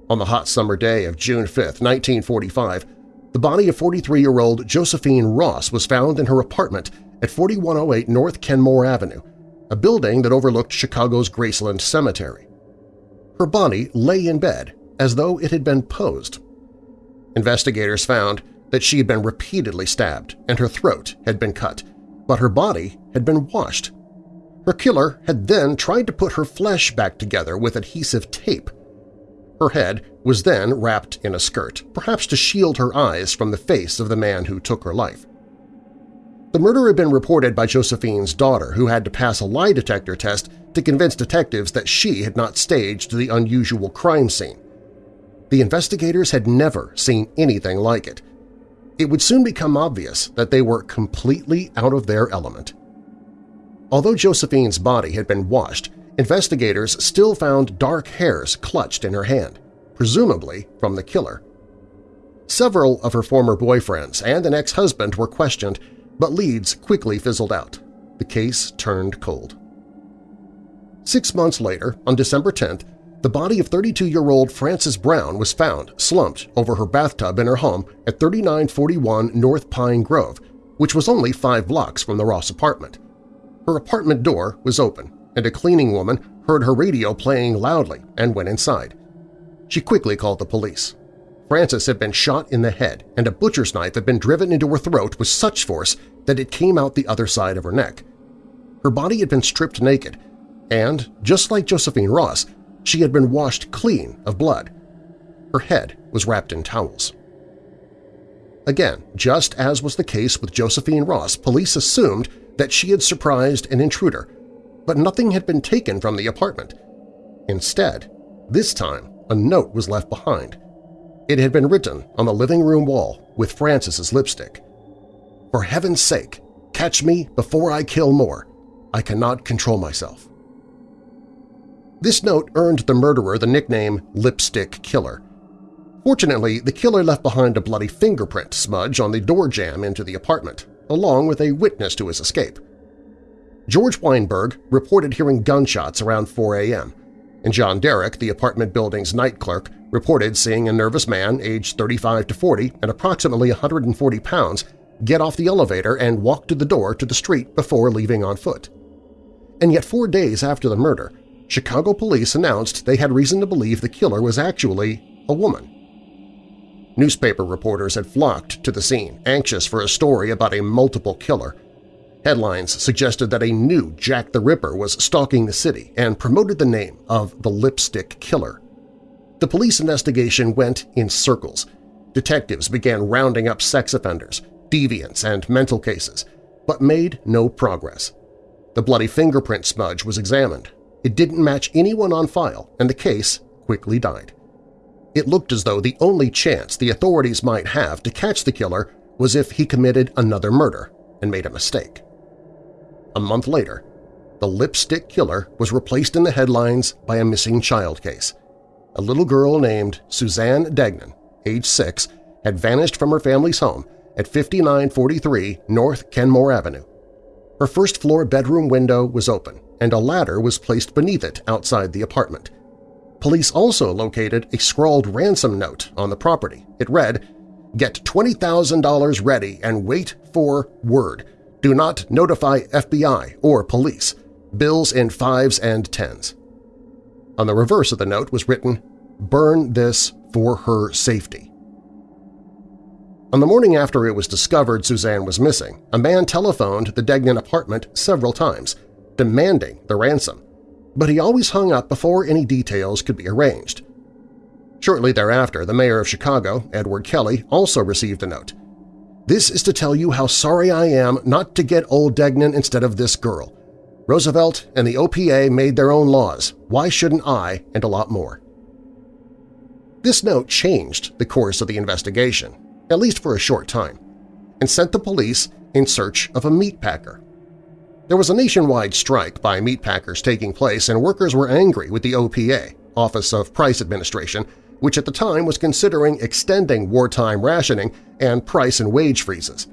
On the hot summer day of June 5, 1945, the body of 43-year-old Josephine Ross was found in her apartment at 4108 North Kenmore Avenue, a building that overlooked Chicago's Graceland Cemetery. Her body lay in bed as though it had been posed. Investigators found that she had been repeatedly stabbed and her throat had been cut, but her body had been washed. Her killer had then tried to put her flesh back together with adhesive tape. Her head was then wrapped in a skirt, perhaps to shield her eyes from the face of the man who took her life. The murder had been reported by Josephine's daughter, who had to pass a lie detector test to convince detectives that she had not staged the unusual crime scene. The investigators had never seen anything like it. It would soon become obvious that they were completely out of their element. Although Josephine's body had been washed, investigators still found dark hairs clutched in her hand, presumably from the killer. Several of her former boyfriends and an ex-husband were questioned but leads quickly fizzled out. The case turned cold. Six months later, on December 10th, the body of 32-year-old Frances Brown was found slumped over her bathtub in her home at 3941 North Pine Grove, which was only five blocks from the Ross apartment. Her apartment door was open, and a cleaning woman heard her radio playing loudly and went inside. She quickly called the police. Frances had been shot in the head, and a butcher's knife had been driven into her throat with such force that it came out the other side of her neck. Her body had been stripped naked, and, just like Josephine Ross, she had been washed clean of blood. Her head was wrapped in towels. Again, just as was the case with Josephine Ross, police assumed that she had surprised an intruder, but nothing had been taken from the apartment. Instead, this time a note was left behind. It had been written on the living room wall with Frances's lipstick. For heaven's sake, catch me before I kill more. I cannot control myself. This note earned the murderer the nickname Lipstick Killer. Fortunately, the killer left behind a bloody fingerprint smudge on the door jamb into the apartment, along with a witness to his escape. George Weinberg reported hearing gunshots around 4 a.m., and John Derrick, the apartment building's night clerk, reported seeing a nervous man aged 35 to 40 and approximately 140 pounds get off the elevator and walk to the door to the street before leaving on foot. And yet four days after the murder, Chicago police announced they had reason to believe the killer was actually a woman. Newspaper reporters had flocked to the scene, anxious for a story about a multiple killer. Headlines suggested that a new Jack the Ripper was stalking the city and promoted the name of the Lipstick Killer. The police investigation went in circles. Detectives began rounding up sex offenders, deviants, and mental cases, but made no progress. The bloody fingerprint smudge was examined. It didn't match anyone on file, and the case quickly died. It looked as though the only chance the authorities might have to catch the killer was if he committed another murder and made a mistake. A month later, the lipstick killer was replaced in the headlines by a missing child case. A little girl named Suzanne Degnan, age 6, had vanished from her family's home at 5943 North Kenmore Avenue. Her first-floor bedroom window was open, and a ladder was placed beneath it outside the apartment. Police also located a scrawled ransom note on the property. It read, Get $20,000 ready and wait for word. Do not notify FBI or police. Bills in fives and tens. On the reverse of the note was written, Burn this for her safety. On the morning after it was discovered Suzanne was missing, a man telephoned the Degnan apartment several times, demanding the ransom, but he always hung up before any details could be arranged. Shortly thereafter, the mayor of Chicago, Edward Kelly, also received a note. This is to tell you how sorry I am not to get old Degnan instead of this girl. Roosevelt and the OPA made their own laws. Why shouldn't I? And a lot more. This note changed the course of the investigation at least for a short time, and sent the police in search of a meat packer. There was a nationwide strike by meat packers taking place and workers were angry with the OPA, Office of Price Administration, which at the time was considering extending wartime rationing and price and wage freezes.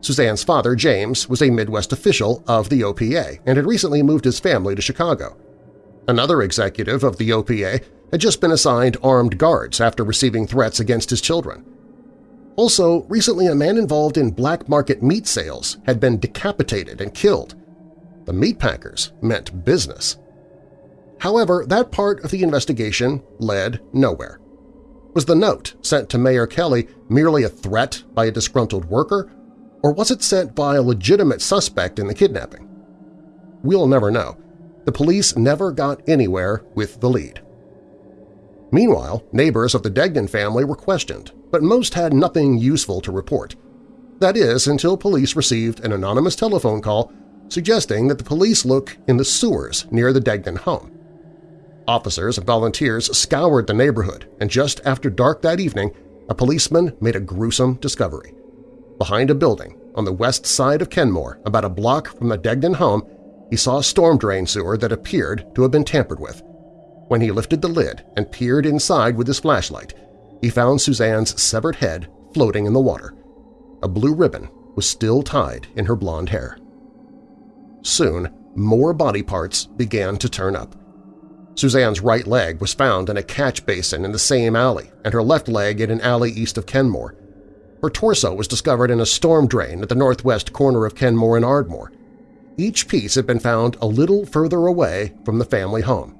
Suzanne's father, James, was a Midwest official of the OPA and had recently moved his family to Chicago. Another executive of the OPA had just been assigned armed guards after receiving threats against his children. Also, recently a man involved in black market meat sales had been decapitated and killed. The meatpackers meant business. However, that part of the investigation led nowhere. Was the note sent to Mayor Kelly merely a threat by a disgruntled worker, or was it sent by a legitimate suspect in the kidnapping? We'll never know. The police never got anywhere with the lead. Meanwhile, neighbors of the Degnan family were questioned, but most had nothing useful to report. That is, until police received an anonymous telephone call suggesting that the police look in the sewers near the Degnan home. Officers and volunteers scoured the neighborhood, and just after dark that evening, a policeman made a gruesome discovery. Behind a building on the west side of Kenmore, about a block from the Degnan home, he saw a storm drain sewer that appeared to have been tampered with. When he lifted the lid and peered inside with his flashlight, he found Suzanne's severed head floating in the water. A blue ribbon was still tied in her blonde hair. Soon, more body parts began to turn up. Suzanne's right leg was found in a catch basin in the same alley and her left leg in an alley east of Kenmore. Her torso was discovered in a storm drain at the northwest corner of Kenmore and Ardmore. Each piece had been found a little further away from the family home.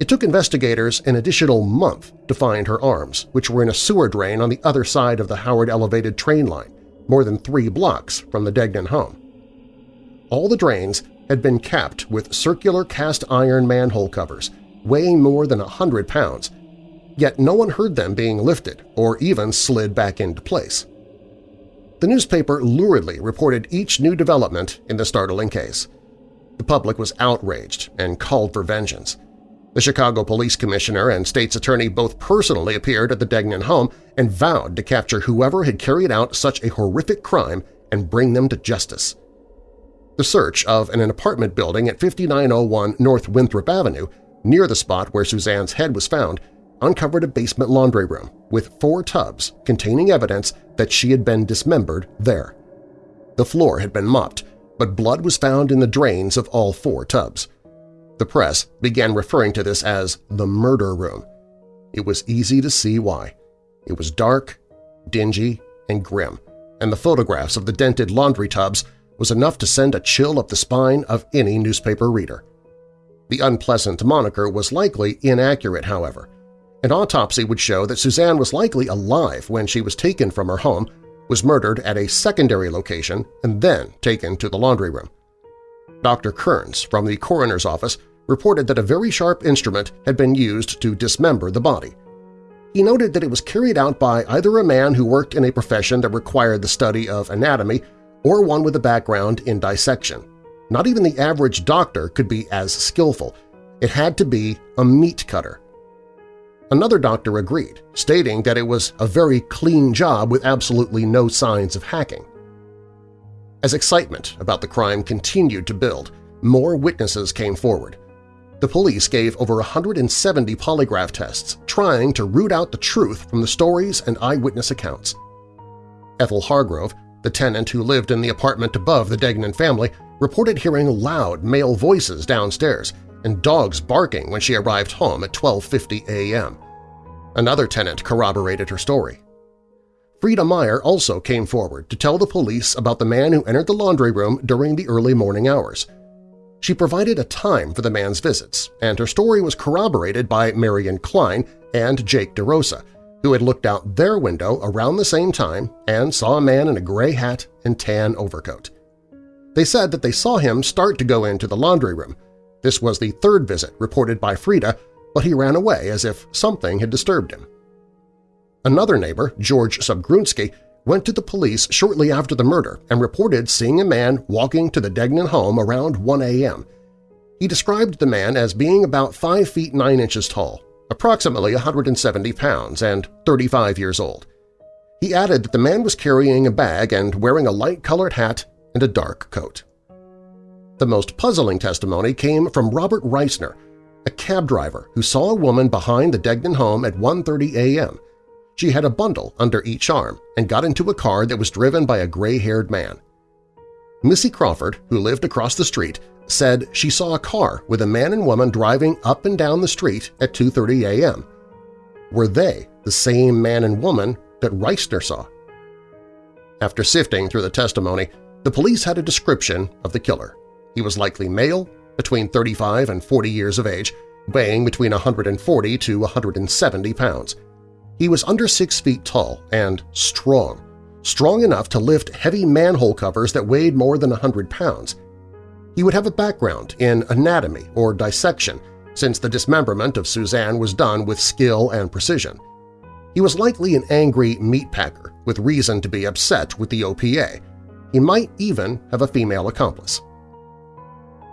It took investigators an additional month to find her arms, which were in a sewer drain on the other side of the Howard Elevated train line, more than three blocks from the Degnan home. All the drains had been capped with circular cast-iron manhole covers, weighing more than a hundred pounds, yet no one heard them being lifted or even slid back into place. The newspaper luridly reported each new development in the startling case. The public was outraged and called for vengeance. The Chicago Police Commissioner and State's Attorney both personally appeared at the Degnan home and vowed to capture whoever had carried out such a horrific crime and bring them to justice. The search of an apartment building at 5901 North Winthrop Avenue, near the spot where Suzanne's head was found, uncovered a basement laundry room with four tubs containing evidence that she had been dismembered there. The floor had been mopped, but blood was found in the drains of all four tubs. The press began referring to this as the murder room. It was easy to see why. It was dark, dingy, and grim, and the photographs of the dented laundry tubs was enough to send a chill up the spine of any newspaper reader. The unpleasant moniker was likely inaccurate, however. An autopsy would show that Suzanne was likely alive when she was taken from her home, was murdered at a secondary location, and then taken to the laundry room. Dr. Kearns from the coroner's office reported that a very sharp instrument had been used to dismember the body. He noted that it was carried out by either a man who worked in a profession that required the study of anatomy or one with a background in dissection. Not even the average doctor could be as skillful. It had to be a meat cutter. Another doctor agreed, stating that it was a very clean job with absolutely no signs of hacking. As excitement about the crime continued to build, more witnesses came forward. The police gave over 170 polygraph tests trying to root out the truth from the stories and eyewitness accounts. Ethel Hargrove, the tenant who lived in the apartment above the Degnan family, reported hearing loud male voices downstairs and dogs barking when she arrived home at 12.50 a.m. Another tenant corroborated her story. Frida Meyer also came forward to tell the police about the man who entered the laundry room during the early morning hours. She provided a time for the man's visits, and her story was corroborated by Marion Klein and Jake DeRosa, who had looked out their window around the same time and saw a man in a gray hat and tan overcoat. They said that they saw him start to go into the laundry room. This was the third visit reported by Frida, but he ran away as if something had disturbed him. Another neighbor, George Subgrunsky, went to the police shortly after the murder and reported seeing a man walking to the Degnan home around 1 a.m. He described the man as being about 5 feet 9 inches tall, approximately 170 pounds, and 35 years old. He added that the man was carrying a bag and wearing a light-colored hat and a dark coat. The most puzzling testimony came from Robert Reisner, a cab driver who saw a woman behind the Degnan home at 1.30 a.m. She had a bundle under each arm and got into a car that was driven by a gray-haired man. Missy Crawford, who lived across the street, said she saw a car with a man and woman driving up and down the street at 2.30 a.m. Were they the same man and woman that Reisner saw? After sifting through the testimony, the police had a description of the killer. He was likely male, between 35 and 40 years of age, weighing between 140 to 170 pounds. He was under six feet tall and strong, strong enough to lift heavy manhole covers that weighed more than a hundred pounds. He would have a background in anatomy or dissection, since the dismemberment of Suzanne was done with skill and precision. He was likely an angry meat packer with reason to be upset with the OPA. He might even have a female accomplice.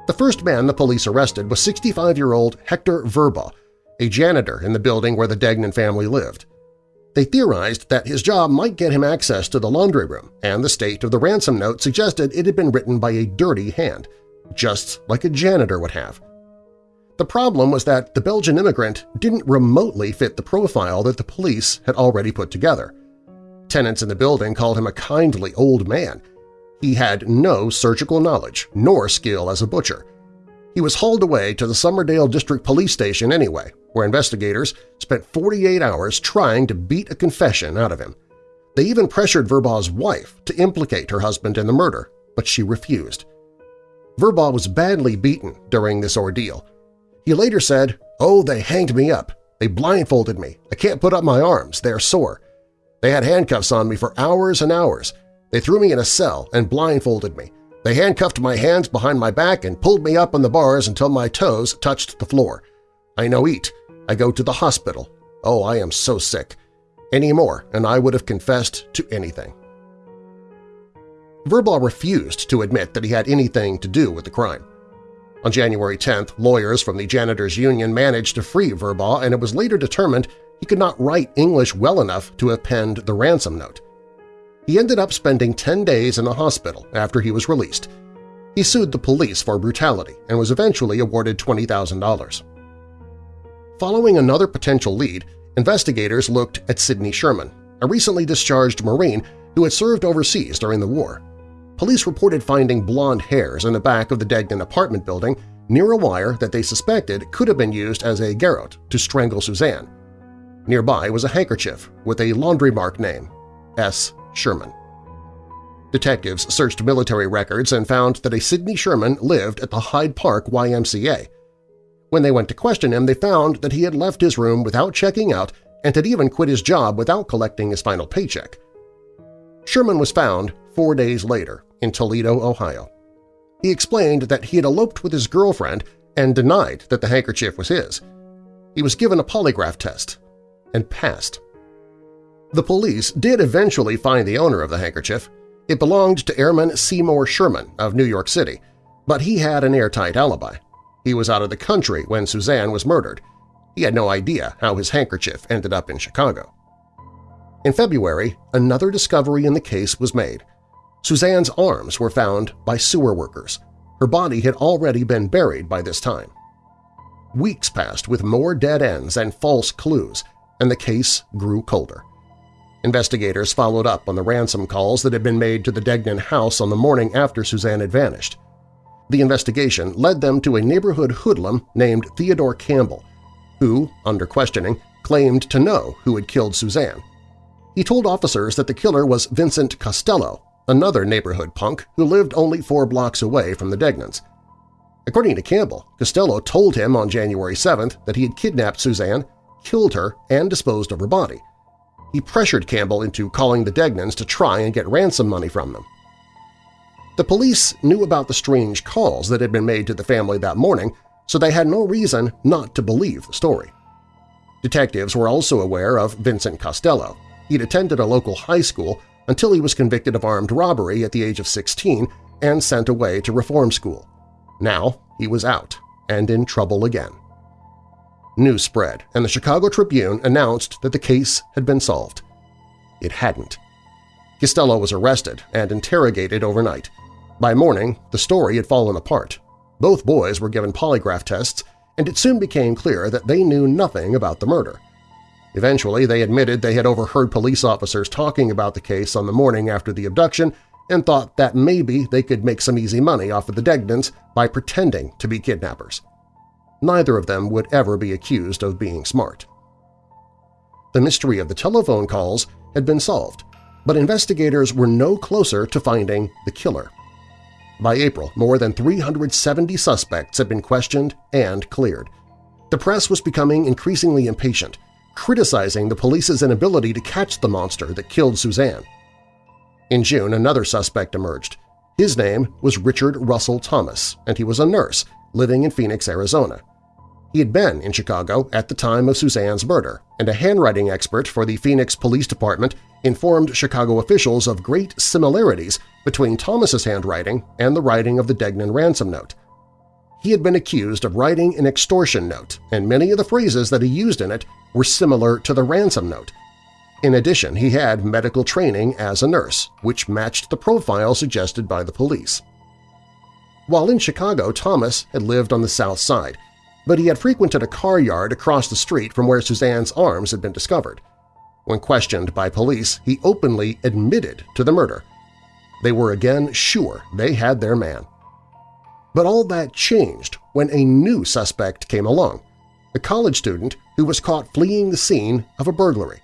The first man the police arrested was 65-year-old Hector Verburgh, a janitor in the building where the Degnan family lived. They theorized that his job might get him access to the laundry room, and the state of the ransom note suggested it had been written by a dirty hand, just like a janitor would have. The problem was that the Belgian immigrant didn't remotely fit the profile that the police had already put together. Tenants in the building called him a kindly old man. He had no surgical knowledge nor skill as a butcher. He was hauled away to the Summerdale District Police Station anyway, where investigators spent 48 hours trying to beat a confession out of him. They even pressured Verburgh's wife to implicate her husband in the murder, but she refused. Verburgh was badly beaten during this ordeal. He later said, Oh, they hanged me up. They blindfolded me. I can't put up my arms. They're sore. They had handcuffs on me for hours and hours. They threw me in a cell and blindfolded me. They handcuffed my hands behind my back and pulled me up on the bars until my toes touched the floor. I no eat. I go to the hospital. Oh, I am so sick. Any more, and I would have confessed to anything. Verburgh refused to admit that he had anything to do with the crime. On January 10th, lawyers from the Janitors Union managed to free Verburgh, and it was later determined he could not write English well enough to have penned the ransom note. He ended up spending 10 days in the hospital after he was released. He sued the police for brutality and was eventually awarded $20,000. Following another potential lead, investigators looked at Sidney Sherman, a recently discharged Marine who had served overseas during the war. Police reported finding blonde hairs in the back of the Degnan apartment building near a wire that they suspected could have been used as a garrote to strangle Suzanne. Nearby was a handkerchief with a laundry mark name, S. Sherman. Detectives searched military records and found that a Sidney Sherman lived at the Hyde Park YMCA, when they went to question him, they found that he had left his room without checking out and had even quit his job without collecting his final paycheck. Sherman was found four days later in Toledo, Ohio. He explained that he had eloped with his girlfriend and denied that the handkerchief was his. He was given a polygraph test and passed. The police did eventually find the owner of the handkerchief. It belonged to Airman Seymour Sherman of New York City, but he had an airtight alibi. He was out of the country when Suzanne was murdered. He had no idea how his handkerchief ended up in Chicago. In February, another discovery in the case was made. Suzanne's arms were found by sewer workers. her body had already been buried by this time. Weeks passed with more dead ends and false clues, and the case grew colder. Investigators followed up on the ransom calls that had been made to the Degnan house on the morning after Suzanne had vanished. The investigation led them to a neighborhood hoodlum named Theodore Campbell, who, under questioning, claimed to know who had killed Suzanne. He told officers that the killer was Vincent Costello, another neighborhood punk who lived only four blocks away from the Degnans. According to Campbell, Costello told him on January 7th that he had kidnapped Suzanne, killed her, and disposed of her body. He pressured Campbell into calling the Degnans to try and get ransom money from them. The police knew about the strange calls that had been made to the family that morning, so they had no reason not to believe the story. Detectives were also aware of Vincent Costello. He'd attended a local high school until he was convicted of armed robbery at the age of 16 and sent away to reform school. Now he was out and in trouble again. News spread, and the Chicago Tribune announced that the case had been solved. It hadn't. Costello was arrested and interrogated overnight. By morning, the story had fallen apart. Both boys were given polygraph tests, and it soon became clear that they knew nothing about the murder. Eventually, they admitted they had overheard police officers talking about the case on the morning after the abduction and thought that maybe they could make some easy money off of the Degnans by pretending to be kidnappers. Neither of them would ever be accused of being smart. The mystery of the telephone calls had been solved, but investigators were no closer to finding the killer. By April, more than 370 suspects had been questioned and cleared. The press was becoming increasingly impatient, criticizing the police's inability to catch the monster that killed Suzanne. In June, another suspect emerged. His name was Richard Russell Thomas, and he was a nurse living in Phoenix, Arizona. He had been in Chicago at the time of Suzanne's murder, and a handwriting expert for the Phoenix Police Department informed Chicago officials of great similarities between Thomas's handwriting and the writing of the Degnan ransom note. He had been accused of writing an extortion note, and many of the phrases that he used in it were similar to the ransom note. In addition, he had medical training as a nurse, which matched the profile suggested by the police. While in Chicago, Thomas had lived on the South Side, but he had frequented a car yard across the street from where Suzanne's arms had been discovered. When questioned by police, he openly admitted to the murder. They were again sure they had their man. But all that changed when a new suspect came along, a college student who was caught fleeing the scene of a burglary.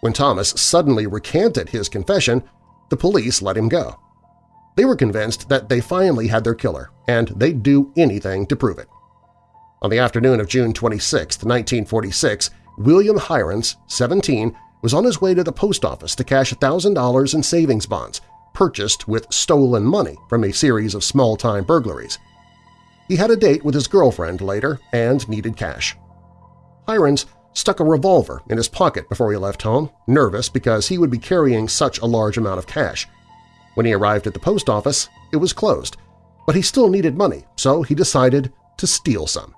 When Thomas suddenly recanted his confession, the police let him go. They were convinced that they finally had their killer, and they'd do anything to prove it. On the afternoon of June 26, 1946, William Heirens, 17, was on his way to the post office to cash $1,000 in savings bonds purchased with stolen money from a series of small-time burglaries. He had a date with his girlfriend later and needed cash. Heirens stuck a revolver in his pocket before he left home, nervous because he would be carrying such a large amount of cash. When he arrived at the post office, it was closed, but he still needed money, so he decided to steal some.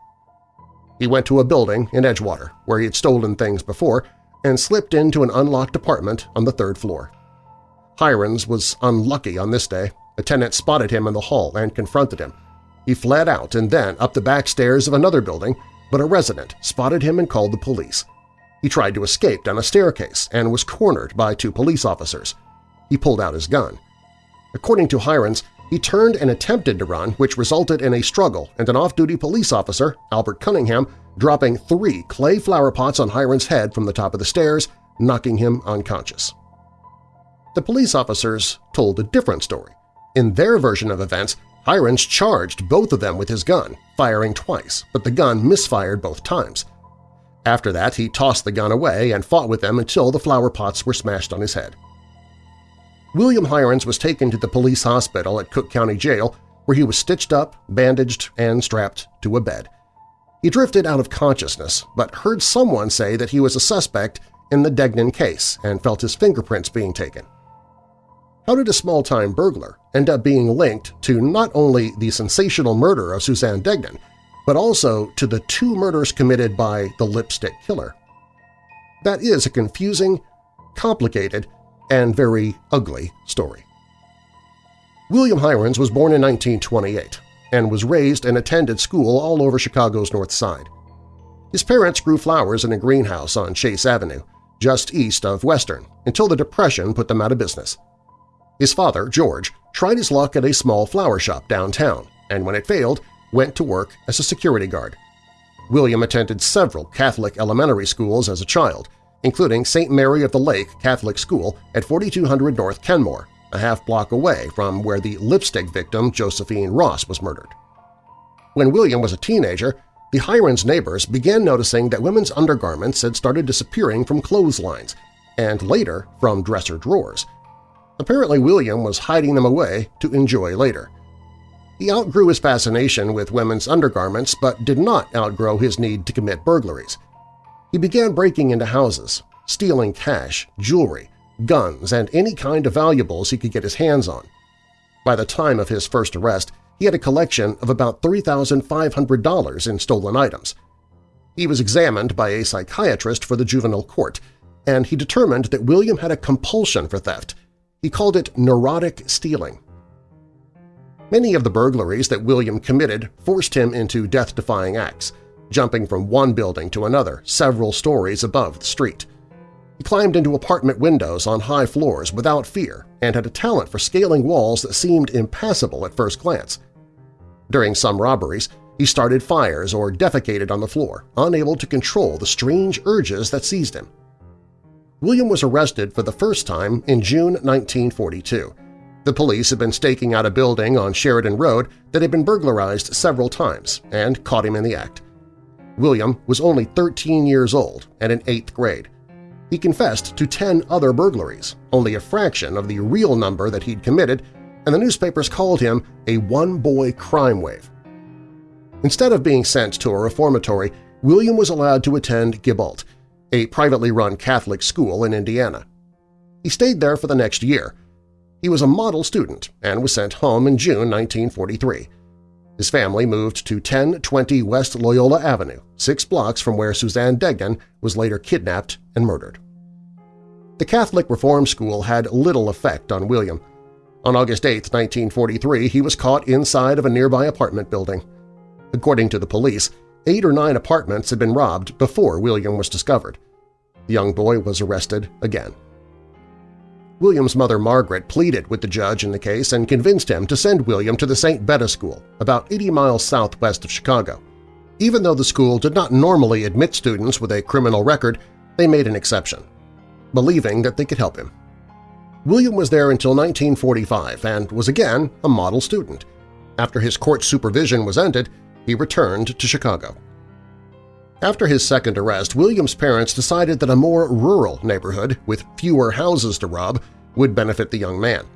He went to a building in Edgewater, where he had stolen things before, and slipped into an unlocked apartment on the third floor. Heirens was unlucky on this day. A tenant spotted him in the hall and confronted him. He fled out and then up the back stairs of another building, but a resident spotted him and called the police. He tried to escape down a staircase and was cornered by two police officers. He pulled out his gun. According to Heirens, he turned and attempted to run, which resulted in a struggle and an off-duty police officer, Albert Cunningham, dropping three clay flower pots on Heirens' head from the top of the stairs, knocking him unconscious. The police officers told a different story. In their version of events, Heirens charged both of them with his gun, firing twice, but the gun misfired both times. After that, he tossed the gun away and fought with them until the flower pots were smashed on his head. William Heirens was taken to the police hospital at Cook County Jail where he was stitched up, bandaged, and strapped to a bed. He drifted out of consciousness, but heard someone say that he was a suspect in the Degnan case and felt his fingerprints being taken. How did a small-time burglar end up being linked to not only the sensational murder of Suzanne Degnan, but also to the two murders committed by the Lipstick Killer? That is a confusing, complicated, and very ugly story. William Heirens was born in 1928, and was raised and attended school all over Chicago's North Side. His parents grew flowers in a greenhouse on Chase Avenue, just east of Western, until the Depression put them out of business. His father, George, tried his luck at a small flower shop downtown, and when it failed, went to work as a security guard. William attended several Catholic elementary schools as a child, including St. Mary of the Lake Catholic School at 4200 North Kenmore, a half block away from where the lipstick victim Josephine Ross was murdered. When William was a teenager, the Heirens' neighbors began noticing that women's undergarments had started disappearing from clotheslines, and later from dresser drawers. Apparently William was hiding them away to enjoy later. He outgrew his fascination with women's undergarments but did not outgrow his need to commit burglaries. He began breaking into houses, stealing cash, jewelry, guns, and any kind of valuables he could get his hands on. By the time of his first arrest, he had a collection of about $3,500 in stolen items. He was examined by a psychiatrist for the juvenile court, and he determined that William had a compulsion for theft. He called it neurotic stealing. Many of the burglaries that William committed forced him into death-defying acts, jumping from one building to another several stories above the street. He climbed into apartment windows on high floors without fear and had a talent for scaling walls that seemed impassable at first glance. During some robberies, he started fires or defecated on the floor, unable to control the strange urges that seized him. William was arrested for the first time in June 1942. The police had been staking out a building on Sheridan Road that had been burglarized several times and caught him in the act. William was only 13 years old and in eighth grade. He confessed to 10 other burglaries, only a fraction of the real number that he'd committed, and the newspapers called him a one-boy crime wave. Instead of being sent to a reformatory, William was allowed to attend Gibault, a privately run Catholic school in Indiana. He stayed there for the next year. He was a model student and was sent home in June 1943. His family moved to 1020 West Loyola Avenue, six blocks from where Suzanne Degnan was later kidnapped and murdered. The Catholic Reform School had little effect on William. On August 8, 1943, he was caught inside of a nearby apartment building. According to the police, eight or nine apartments had been robbed before William was discovered. The young boy was arrested again. William's mother Margaret pleaded with the judge in the case and convinced him to send William to the St. Bede School, about 80 miles southwest of Chicago. Even though the school did not normally admit students with a criminal record, they made an exception, believing that they could help him. William was there until 1945 and was again a model student. After his court supervision was ended, he returned to Chicago. After his second arrest, William's parents decided that a more rural neighborhood with fewer houses to rob would benefit the young man.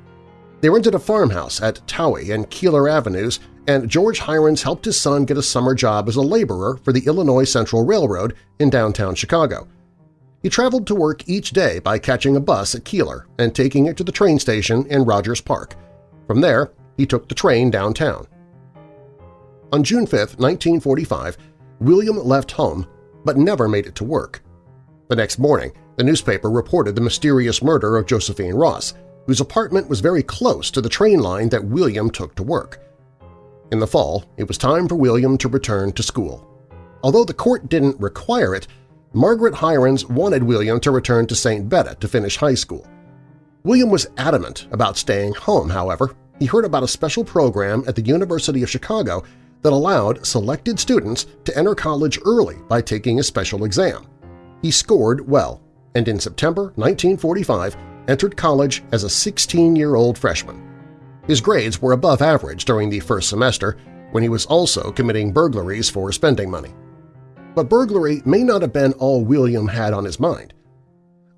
They rented a farmhouse at Touhy and Keeler Avenues, and George Heirens helped his son get a summer job as a laborer for the Illinois Central Railroad in downtown Chicago. He traveled to work each day by catching a bus at Keeler and taking it to the train station in Rogers Park. From there, he took the train downtown. On June 5, 1945, William left home but never made it to work. The next morning, the newspaper reported the mysterious murder of Josephine Ross, whose apartment was very close to the train line that William took to work. In the fall, it was time for William to return to school. Although the court didn't require it, Margaret Heirens wanted William to return to St. Bede to finish high school. William was adamant about staying home, however. He heard about a special program at the University of Chicago that allowed selected students to enter college early by taking a special exam. He scored well, and in September 1945 entered college as a 16-year-old freshman. His grades were above average during the first semester, when he was also committing burglaries for spending money. But burglary may not have been all William had on his mind.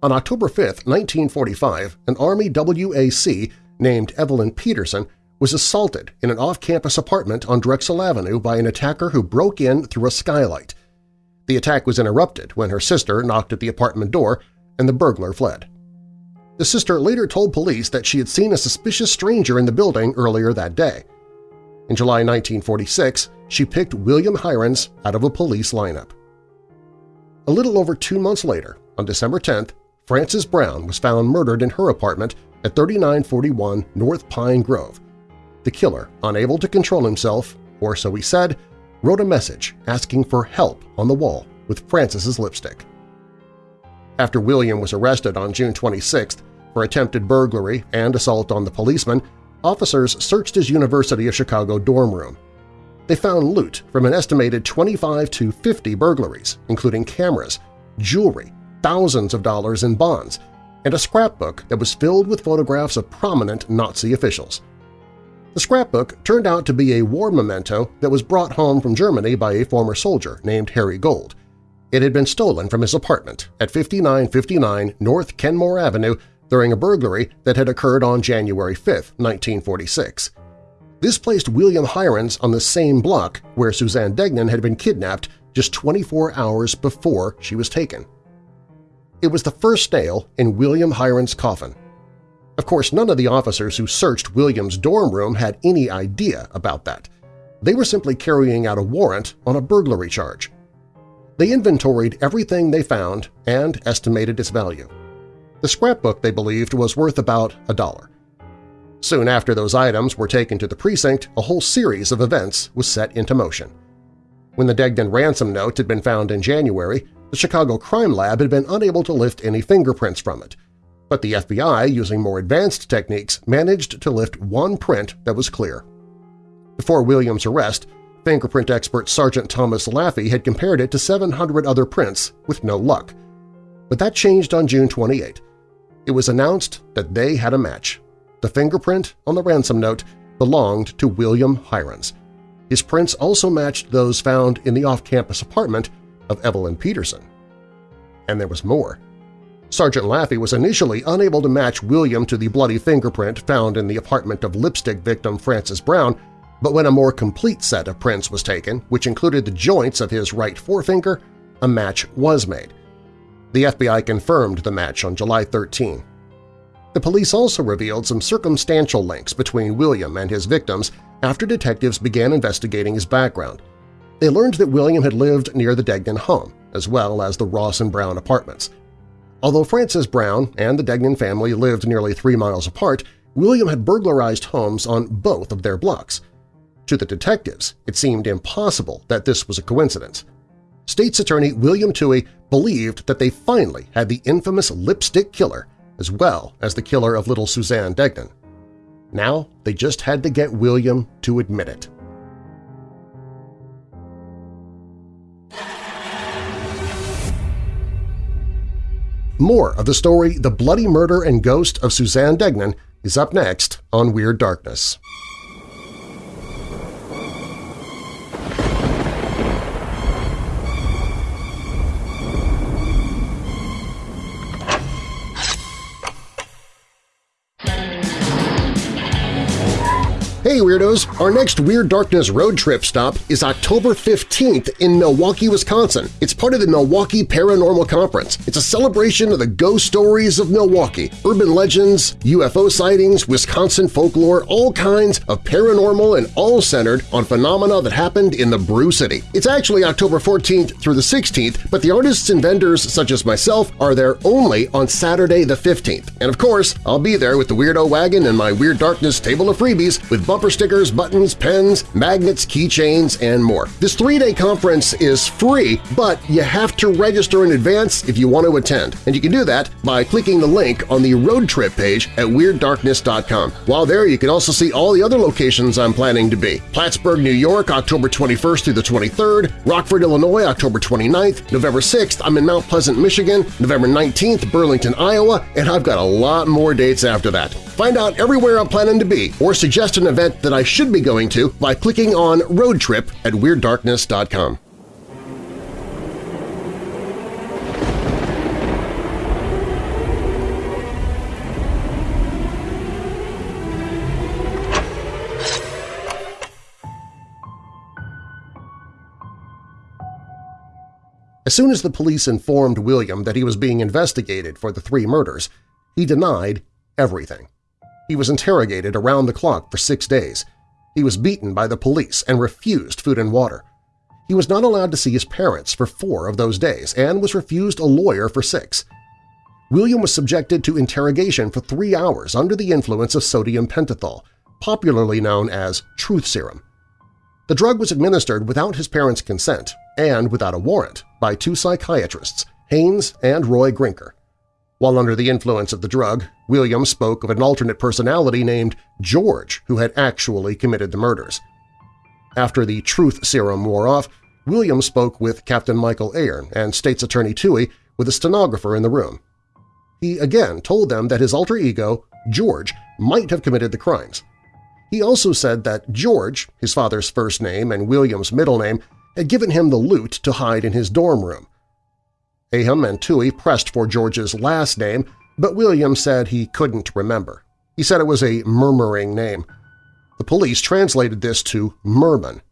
On October 5, 1945, an Army WAC named Evelyn Peterson was assaulted in an off-campus apartment on Drexel Avenue by an attacker who broke in through a skylight. The attack was interrupted when her sister knocked at the apartment door and the burglar fled. The sister later told police that she had seen a suspicious stranger in the building earlier that day. In July 1946, she picked William Heirens out of a police lineup. A little over two months later, on December 10th, Frances Brown was found murdered in her apartment at 3941 North Pine Grove, the killer, unable to control himself, or so he said, wrote a message asking for help on the wall with Frances's lipstick. After William was arrested on June 26 for attempted burglary and assault on the policeman, officers searched his University of Chicago dorm room. They found loot from an estimated 25 to 50 burglaries, including cameras, jewelry, thousands of dollars in bonds, and a scrapbook that was filled with photographs of prominent Nazi officials. The scrapbook turned out to be a war memento that was brought home from Germany by a former soldier named Harry Gold. It had been stolen from his apartment at 5959 North Kenmore Avenue during a burglary that had occurred on January 5, 1946. This placed William Heirens on the same block where Suzanne Degnan had been kidnapped just 24 hours before she was taken. It was the first nail in William Heirens' coffin. Of course, none of the officers who searched William's dorm room had any idea about that. They were simply carrying out a warrant on a burglary charge. They inventoried everything they found and estimated its value. The scrapbook, they believed, was worth about a dollar. Soon after those items were taken to the precinct, a whole series of events was set into motion. When the Degnan ransom note had been found in January, the Chicago Crime Lab had been unable to lift any fingerprints from it, but the FBI, using more advanced techniques, managed to lift one print that was clear. Before Williams' arrest, fingerprint expert Sergeant Thomas Laffey had compared it to 700 other prints with no luck. But that changed on June 28. It was announced that they had a match. The fingerprint on the ransom note belonged to William Heirens. His prints also matched those found in the off-campus apartment of Evelyn Peterson. And there was more. Sergeant Laffey was initially unable to match William to the bloody fingerprint found in the apartment of lipstick victim Frances Brown, but when a more complete set of prints was taken, which included the joints of his right forefinger, a match was made. The FBI confirmed the match on July 13. The police also revealed some circumstantial links between William and his victims after detectives began investigating his background. They learned that William had lived near the Degnan home, as well as the Ross and Brown apartments. Although Frances Brown and the Degnan family lived nearly three miles apart, William had burglarized homes on both of their blocks. To the detectives, it seemed impossible that this was a coincidence. State's Attorney William Tuohy believed that they finally had the infamous lipstick killer as well as the killer of little Suzanne Degnan. Now they just had to get William to admit it. More of the story The Bloody Murder and Ghost of Suzanne Degnan is up next on Weird Darkness. Hey Weirdos! Our next Weird Darkness road trip stop is October 15th in Milwaukee, Wisconsin. It's part of the Milwaukee Paranormal Conference. It's a celebration of the ghost stories of Milwaukee, urban legends, UFO sightings, Wisconsin folklore, all kinds of paranormal and all centered on phenomena that happened in the Brew City. It's actually October 14th through the 16th, but the artists and vendors such as myself are there only on Saturday the 15th. And of course, I'll be there with the Weirdo Wagon and my Weird Darkness table of freebies with bumper stickers, buttons, pens, magnets, keychains, and more. This three-day conference is free, but you have to register in advance if you want to attend, and you can do that by clicking the link on the road trip page at WeirdDarkness.com. While there, you can also see all the other locations I'm planning to be. Plattsburgh, New York, October 21st through the 23rd, Rockford, Illinois, October 29th, November 6th, I'm in Mount Pleasant, Michigan, November 19th, Burlington, Iowa, and I've got a lot more dates after that. Find out everywhere I'm planning to be or suggest an event that I should be going to by clicking on Road Trip at WeirdDarkness.com. As soon as the police informed William that he was being investigated for the three murders, he denied everything. He was interrogated around the clock for six days. He was beaten by the police and refused food and water. He was not allowed to see his parents for four of those days and was refused a lawyer for six. William was subjected to interrogation for three hours under the influence of sodium pentothal, popularly known as truth serum. The drug was administered without his parents' consent and without a warrant by two psychiatrists, Haynes and Roy Grinker. While under the influence of the drug, William spoke of an alternate personality named George who had actually committed the murders. After the truth serum wore off, William spoke with Captain Michael Ahern and State's Attorney Tuohy with a stenographer in the room. He again told them that his alter ego, George, might have committed the crimes. He also said that George, his father's first name and William's middle name, had given him the loot to hide in his dorm room. Ahern and Tuohy pressed for George's last name, but William said he couldn't remember. He said it was a murmuring name. The police translated this to Merman.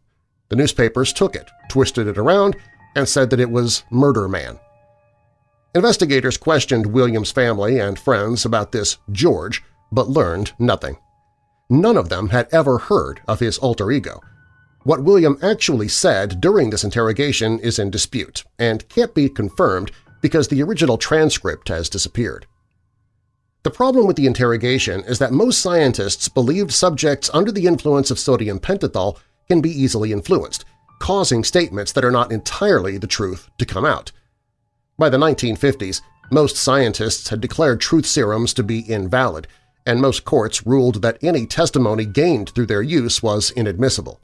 The newspapers took it, twisted it around, and said that it was Murder Man. Investigators questioned William's family and friends about this George, but learned nothing. None of them had ever heard of his alter ego. What William actually said during this interrogation is in dispute and can't be confirmed because the original transcript has disappeared. The problem with the interrogation is that most scientists believed subjects under the influence of sodium pentothal can be easily influenced, causing statements that are not entirely the truth to come out. By the 1950s, most scientists had declared truth serums to be invalid, and most courts ruled that any testimony gained through their use was inadmissible.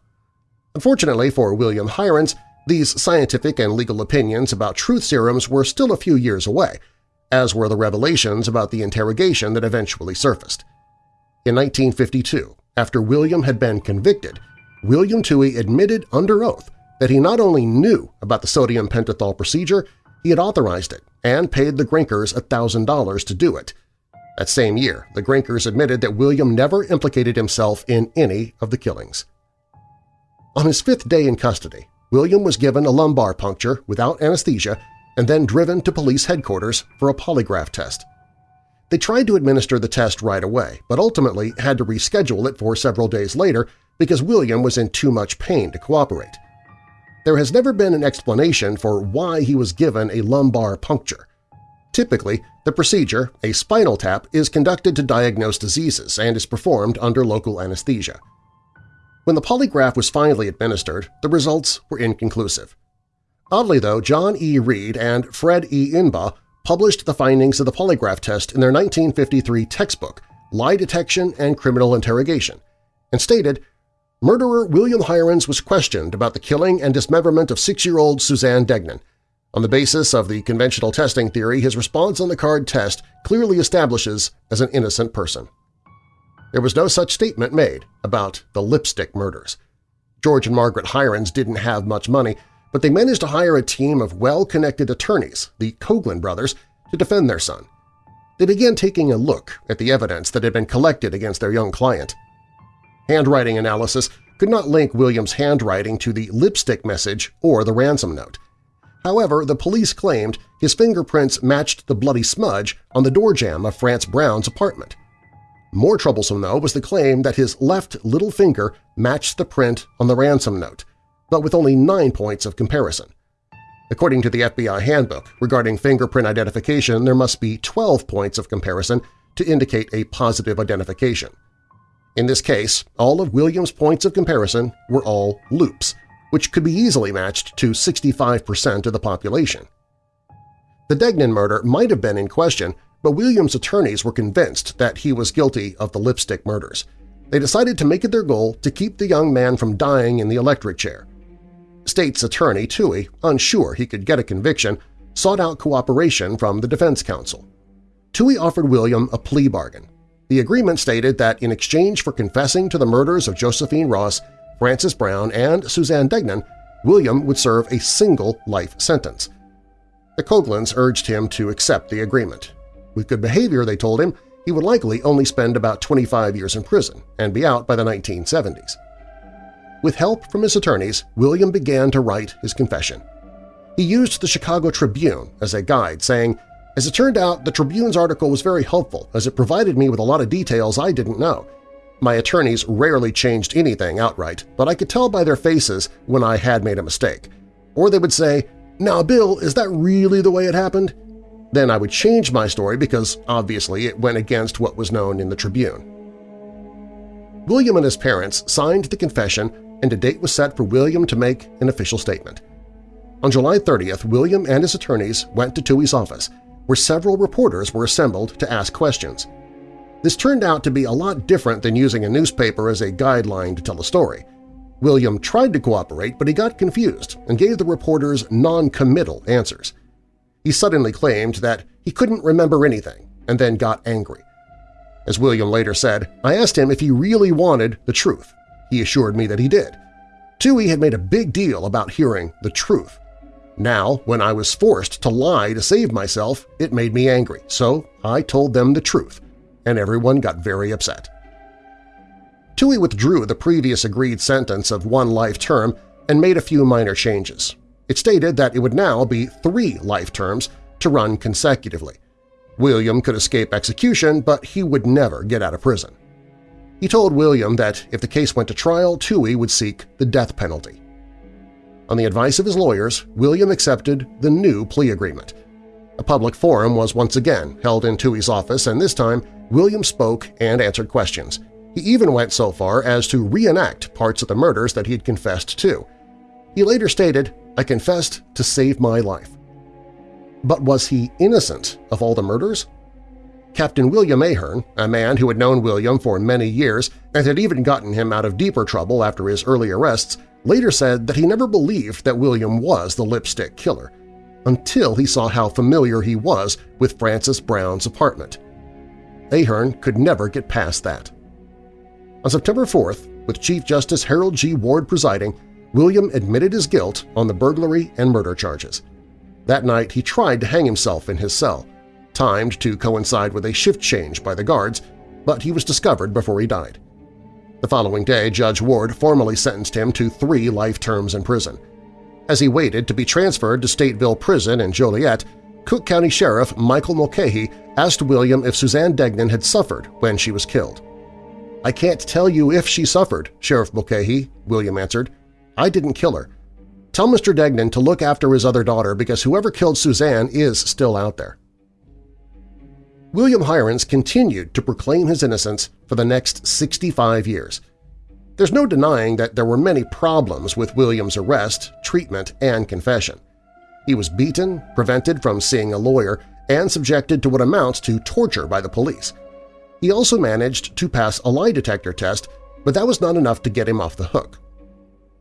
Unfortunately for William Heirens, these scientific and legal opinions about truth serums were still a few years away, as were the revelations about the interrogation that eventually surfaced. In 1952, after William had been convicted, William Tuohy admitted under oath that he not only knew about the sodium pentothal procedure, he had authorized it and paid the Grinkers $1,000 to do it. That same year, the Grinkers admitted that William never implicated himself in any of the killings. On his fifth day in custody, William was given a lumbar puncture without anesthesia and then driven to police headquarters for a polygraph test. They tried to administer the test right away, but ultimately had to reschedule it for several days later because William was in too much pain to cooperate. There has never been an explanation for why he was given a lumbar puncture. Typically, the procedure, a spinal tap, is conducted to diagnose diseases and is performed under local anesthesia. When the polygraph was finally administered, the results were inconclusive. Oddly, though, John E. Reid and Fred E. Inbau published the findings of the polygraph test in their 1953 textbook, Lie Detection and Criminal Interrogation, and stated Murderer William Heirens was questioned about the killing and dismemberment of six-year-old Suzanne Degnan. On the basis of the conventional testing theory, his response on the card test clearly establishes as an innocent person. There was no such statement made about the lipstick murders. George and Margaret Heirens didn't have much money, but they managed to hire a team of well-connected attorneys, the Coghlan brothers, to defend their son. They began taking a look at the evidence that had been collected against their young client. Handwriting analysis could not link William's handwriting to the lipstick message or the ransom note. However, the police claimed his fingerprints matched the bloody smudge on the door jamb of Frances Brown's apartment. More troublesome, though, was the claim that his left little finger matched the print on the ransom note, but with only nine points of comparison. According to the FBI handbook regarding fingerprint identification, there must be 12 points of comparison to indicate a positive identification. In this case, all of Williams' points of comparison were all loops, which could be easily matched to 65% of the population. The Degnan murder might have been in question, but Williams' attorneys were convinced that he was guilty of the lipstick murders. They decided to make it their goal to keep the young man from dying in the electric chair. State's attorney Tuohy, unsure he could get a conviction, sought out cooperation from the defense counsel. Tuohy offered William a plea bargain, the agreement stated that in exchange for confessing to the murders of Josephine Ross, Frances Brown, and Suzanne Degnan, William would serve a single life sentence. The Coghlans urged him to accept the agreement. With good behavior, they told him, he would likely only spend about 25 years in prison and be out by the 1970s. With help from his attorneys, William began to write his confession. He used the Chicago Tribune as a guide, saying, as it turned out, the Tribune's article was very helpful as it provided me with a lot of details I didn't know. My attorneys rarely changed anything outright, but I could tell by their faces when I had made a mistake. Or they would say, now, Bill, is that really the way it happened? Then I would change my story because, obviously, it went against what was known in the Tribune. William and his parents signed the confession and a date was set for William to make an official statement. On July 30th, William and his attorneys went to Tuohy's office, where several reporters were assembled to ask questions. This turned out to be a lot different than using a newspaper as a guideline to tell a story. William tried to cooperate, but he got confused and gave the reporters non-committal answers. He suddenly claimed that he couldn't remember anything and then got angry. As William later said, I asked him if he really wanted the truth. He assured me that he did. Tuohy had made a big deal about hearing the truth. Now, when I was forced to lie to save myself, it made me angry, so I told them the truth, and everyone got very upset. Tuohy withdrew the previous agreed sentence of one life term and made a few minor changes. It stated that it would now be three life terms to run consecutively. William could escape execution, but he would never get out of prison. He told William that if the case went to trial, Tuohy would seek the death penalty. On the advice of his lawyers, William accepted the new plea agreement. A public forum was once again held in Tuohy's office, and this time William spoke and answered questions. He even went so far as to reenact parts of the murders that he had confessed to. He later stated, I confessed to save my life. But was he innocent of all the murders? Captain William Ahern, a man who had known William for many years and had even gotten him out of deeper trouble after his early arrests, later said that he never believed that William was the lipstick killer, until he saw how familiar he was with Frances Brown's apartment. Ahern could never get past that. On September 4th, with Chief Justice Harold G. Ward presiding, William admitted his guilt on the burglary and murder charges. That night he tried to hang himself in his cell, timed to coincide with a shift change by the guards, but he was discovered before he died. The following day, Judge Ward formally sentenced him to three life terms in prison. As he waited to be transferred to Stateville Prison in Joliet, Cook County Sheriff Michael Mulcahy asked William if Suzanne Degnan had suffered when she was killed. I can't tell you if she suffered, Sheriff Mulcahy, William answered. I didn't kill her. Tell Mr. Degnan to look after his other daughter because whoever killed Suzanne is still out there. William Heirens continued to proclaim his innocence for the next 65 years. There's no denying that there were many problems with William's arrest, treatment, and confession. He was beaten, prevented from seeing a lawyer, and subjected to what amounts to torture by the police. He also managed to pass a lie detector test, but that was not enough to get him off the hook.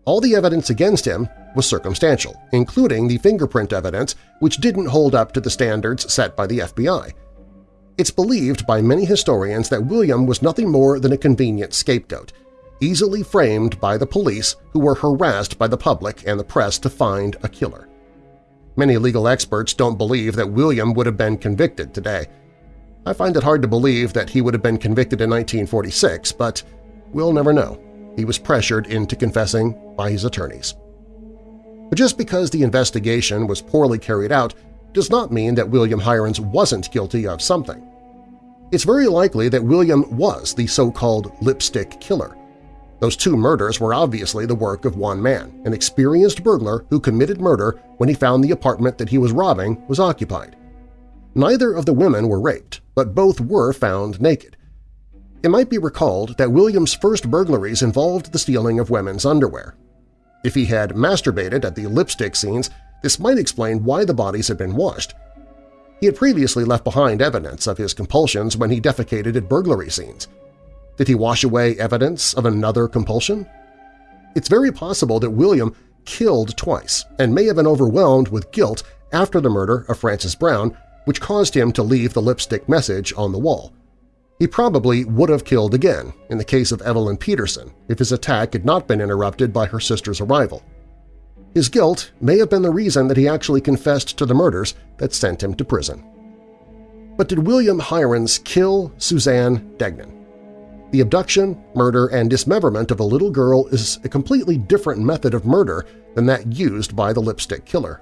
All the evidence against him was circumstantial, including the fingerprint evidence, which didn't hold up to the standards set by the FBI. It's believed by many historians that William was nothing more than a convenient scapegoat, easily framed by the police who were harassed by the public and the press to find a killer. Many legal experts don't believe that William would have been convicted today. I find it hard to believe that he would have been convicted in 1946, but we'll never know. He was pressured into confessing by his attorneys. But just because the investigation was poorly carried out does not mean that William Heirens wasn't guilty of something. It's very likely that William was the so-called lipstick killer. Those two murders were obviously the work of one man, an experienced burglar who committed murder when he found the apartment that he was robbing was occupied. Neither of the women were raped, but both were found naked. It might be recalled that William's first burglaries involved the stealing of women's underwear. If he had masturbated at the lipstick scenes, this might explain why the bodies had been washed. He had previously left behind evidence of his compulsions when he defecated at burglary scenes. Did he wash away evidence of another compulsion? It's very possible that William killed twice and may have been overwhelmed with guilt after the murder of Frances Brown, which caused him to leave the lipstick message on the wall. He probably would have killed again in the case of Evelyn Peterson if his attack had not been interrupted by her sister's arrival. His guilt may have been the reason that he actually confessed to the murders that sent him to prison. But did William Heirens kill Suzanne Degnan? The abduction, murder, and dismemberment of a little girl is a completely different method of murder than that used by the lipstick killer.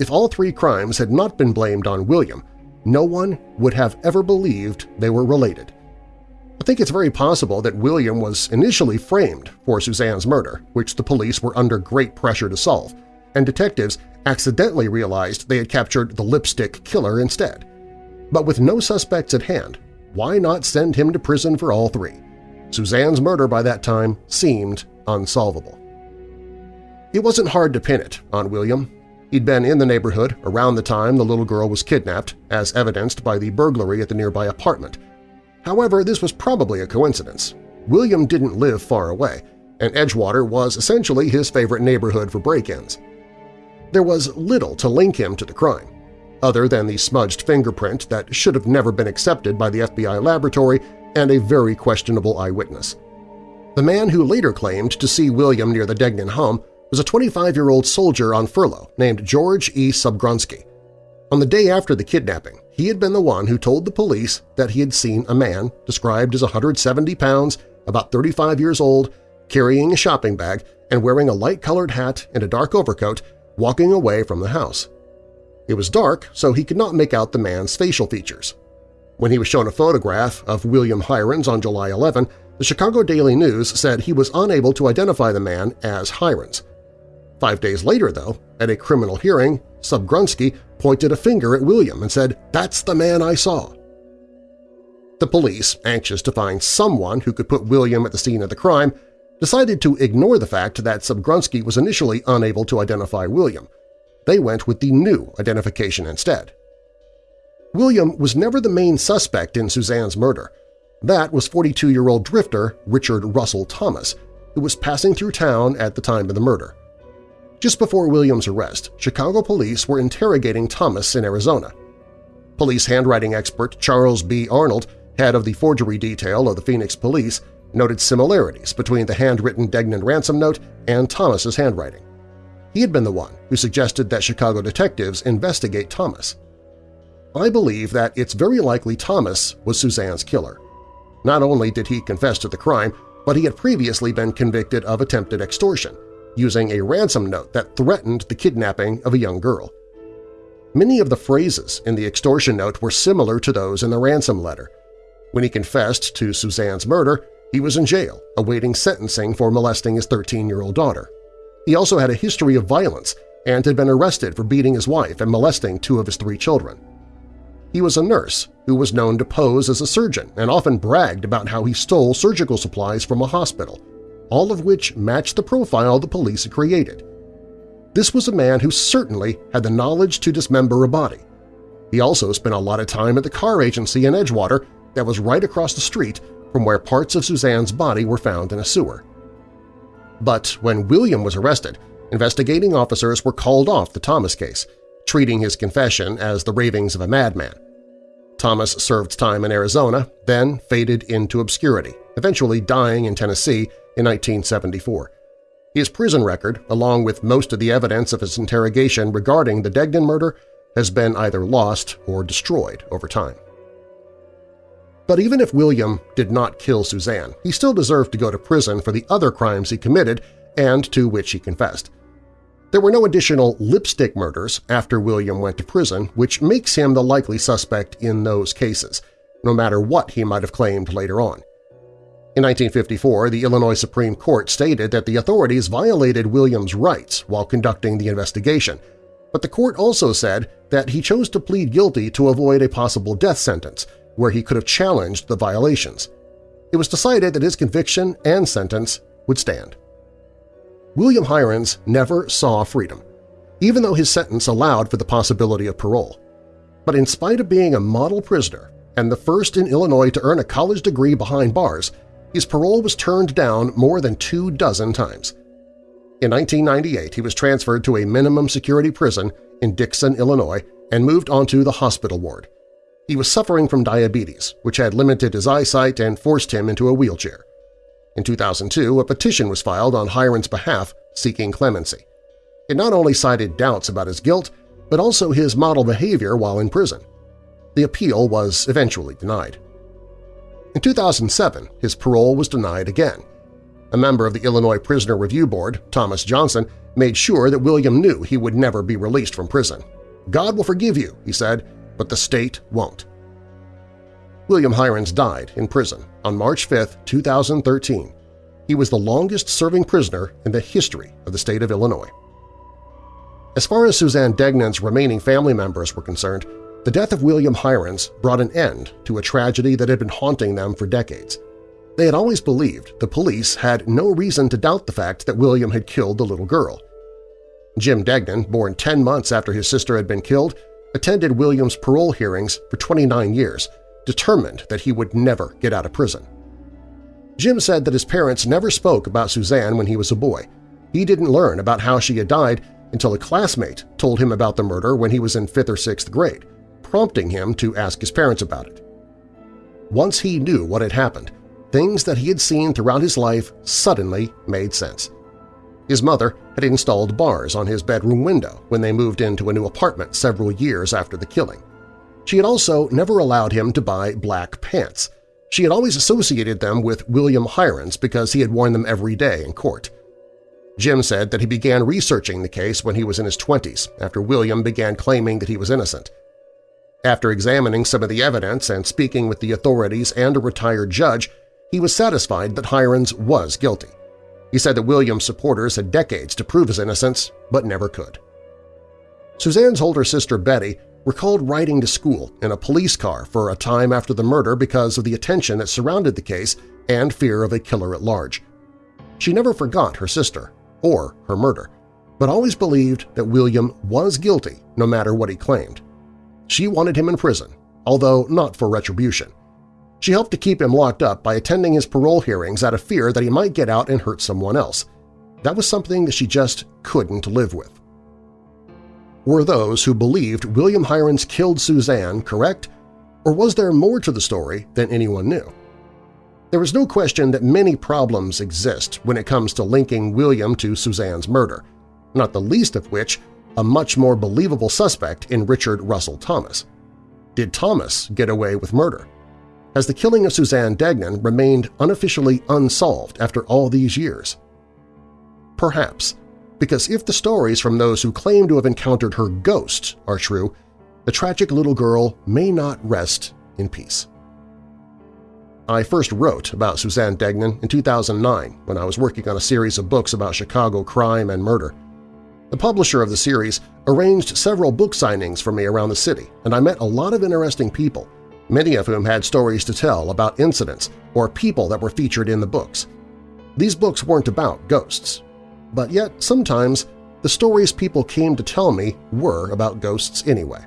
If all three crimes had not been blamed on William, no one would have ever believed they were related. I think it's very possible that William was initially framed for Suzanne's murder, which the police were under great pressure to solve, and detectives accidentally realized they had captured the lipstick killer instead. But with no suspects at hand, why not send him to prison for all three? Suzanne's murder by that time seemed unsolvable. It wasn't hard to pin it on William. He'd been in the neighborhood around the time the little girl was kidnapped, as evidenced by the burglary at the nearby apartment. However, this was probably a coincidence. William didn't live far away, and Edgewater was essentially his favorite neighborhood for break-ins. There was little to link him to the crime, other than the smudged fingerprint that should have never been accepted by the FBI laboratory and a very questionable eyewitness. The man who later claimed to see William near the Degnan home was a 25-year-old soldier on furlough named George E. Subgrunski. On the day after the kidnapping, he had been the one who told the police that he had seen a man described as 170 pounds, about 35 years old, carrying a shopping bag and wearing a light-colored hat and a dark overcoat, walking away from the house. It was dark, so he could not make out the man's facial features. When he was shown a photograph of William Heirens on July 11, the Chicago Daily News said he was unable to identify the man as Heirens. Five days later, though, at a criminal hearing, Subgrunski pointed a finger at William and said, "'That's the man I saw.' The police, anxious to find someone who could put William at the scene of the crime, decided to ignore the fact that Subgrunski was initially unable to identify William. They went with the new identification instead. William was never the main suspect in Suzanne's murder. That was 42-year-old drifter Richard Russell Thomas, who was passing through town at the time of the murder. Just before William's arrest, Chicago police were interrogating Thomas in Arizona. Police handwriting expert Charles B. Arnold, head of the forgery detail of the Phoenix Police, noted similarities between the handwritten Degnan ransom note and Thomas's handwriting. He had been the one who suggested that Chicago detectives investigate Thomas. I believe that it's very likely Thomas was Suzanne's killer. Not only did he confess to the crime, but he had previously been convicted of attempted extortion, using a ransom note that threatened the kidnapping of a young girl. Many of the phrases in the extortion note were similar to those in the ransom letter. When he confessed to Suzanne's murder, he was in jail, awaiting sentencing for molesting his 13-year-old daughter. He also had a history of violence and had been arrested for beating his wife and molesting two of his three children. He was a nurse who was known to pose as a surgeon and often bragged about how he stole surgical supplies from a hospital, all of which matched the profile the police had created. This was a man who certainly had the knowledge to dismember a body. He also spent a lot of time at the car agency in Edgewater that was right across the street from where parts of Suzanne's body were found in a sewer. But when William was arrested, investigating officers were called off the Thomas case, treating his confession as the ravings of a madman. Thomas served time in Arizona, then faded into obscurity, eventually dying in Tennessee in 1974. His prison record, along with most of the evidence of his interrogation regarding the Degnan murder, has been either lost or destroyed over time. But even if William did not kill Suzanne, he still deserved to go to prison for the other crimes he committed and to which he confessed. There were no additional lipstick murders after William went to prison, which makes him the likely suspect in those cases, no matter what he might have claimed later on. In 1954, the Illinois Supreme Court stated that the authorities violated William's rights while conducting the investigation, but the court also said that he chose to plead guilty to avoid a possible death sentence, where he could have challenged the violations. It was decided that his conviction and sentence would stand. William Heirens never saw freedom, even though his sentence allowed for the possibility of parole. But in spite of being a model prisoner and the first in Illinois to earn a college degree behind bars, his parole was turned down more than two dozen times. In 1998, he was transferred to a minimum security prison in Dixon, Illinois, and moved onto the hospital ward. He was suffering from diabetes, which had limited his eyesight and forced him into a wheelchair. In 2002, a petition was filed on Heirens' behalf seeking clemency. It not only cited doubts about his guilt, but also his model behavior while in prison. The appeal was eventually denied. In 2007, his parole was denied again. A member of the Illinois Prisoner Review Board, Thomas Johnson, made sure that William knew he would never be released from prison. God will forgive you, he said, but the state won't. William Heirens died in prison on March 5, 2013. He was the longest-serving prisoner in the history of the state of Illinois. As far as Suzanne Degnan's remaining family members were concerned, the death of William Heirens brought an end to a tragedy that had been haunting them for decades. They had always believed the police had no reason to doubt the fact that William had killed the little girl. Jim Degnan, born 10 months after his sister had been killed, attended William's parole hearings for 29 years, determined that he would never get out of prison. Jim said that his parents never spoke about Suzanne when he was a boy. He didn't learn about how she had died until a classmate told him about the murder when he was in 5th or 6th grade, prompting him to ask his parents about it. Once he knew what had happened, things that he had seen throughout his life suddenly made sense. His mother had installed bars on his bedroom window when they moved into a new apartment several years after the killing. She had also never allowed him to buy black pants. She had always associated them with William Heirens because he had worn them every day in court. Jim said that he began researching the case when he was in his 20s, after William began claiming that he was innocent. After examining some of the evidence and speaking with the authorities and a retired judge, he was satisfied that Heirens was guilty. He said that William's supporters had decades to prove his innocence, but never could. Suzanne's older sister Betty recalled riding to school in a police car for a time after the murder because of the attention that surrounded the case and fear of a killer at large. She never forgot her sister or her murder, but always believed that William was guilty no matter what he claimed. She wanted him in prison, although not for retribution. She helped to keep him locked up by attending his parole hearings out of fear that he might get out and hurt someone else. That was something that she just couldn't live with. Were those who believed William Heirens killed Suzanne correct, or was there more to the story than anyone knew? There is no question that many problems exist when it comes to linking William to Suzanne's murder, not the least of which a much more believable suspect in Richard Russell Thomas. Did Thomas get away with murder? Has the killing of Suzanne Degnan remained unofficially unsolved after all these years? Perhaps, because if the stories from those who claim to have encountered her ghost are true, the tragic little girl may not rest in peace. I first wrote about Suzanne Degnan in 2009 when I was working on a series of books about Chicago crime and murder. The publisher of the series arranged several book signings for me around the city, and I met a lot of interesting people – many of whom had stories to tell about incidents or people that were featured in the books. These books weren't about ghosts, but yet sometimes the stories people came to tell me were about ghosts anyway.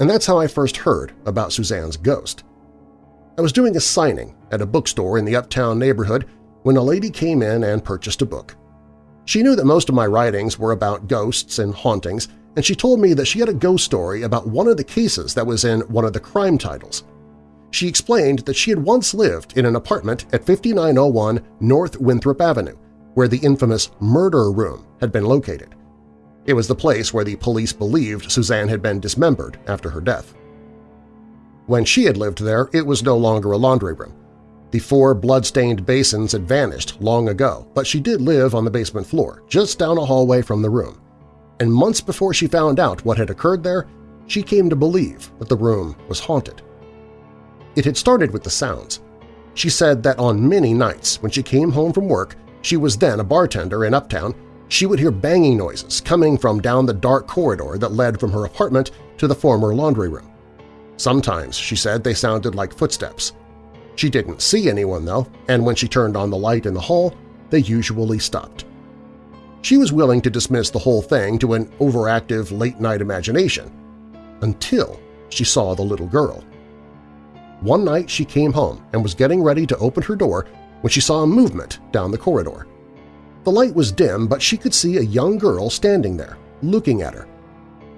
And that's how I first heard about Suzanne's ghost. I was doing a signing at a bookstore in the uptown neighborhood when a lady came in and purchased a book. She knew that most of my writings were about ghosts and hauntings, and she told me that she had a ghost story about one of the cases that was in one of the crime titles. She explained that she had once lived in an apartment at 5901 North Winthrop Avenue, where the infamous murder room had been located. It was the place where the police believed Suzanne had been dismembered after her death. When she had lived there, it was no longer a laundry room. The four blood-stained basins had vanished long ago, but she did live on the basement floor, just down a hallway from the room and months before she found out what had occurred there, she came to believe that the room was haunted. It had started with the sounds. She said that on many nights when she came home from work, she was then a bartender in Uptown, she would hear banging noises coming from down the dark corridor that led from her apartment to the former laundry room. Sometimes, she said, they sounded like footsteps. She didn't see anyone, though, and when she turned on the light in the hall, they usually stopped. She was willing to dismiss the whole thing to an overactive late-night imagination until she saw the little girl. One night she came home and was getting ready to open her door when she saw a movement down the corridor. The light was dim, but she could see a young girl standing there, looking at her.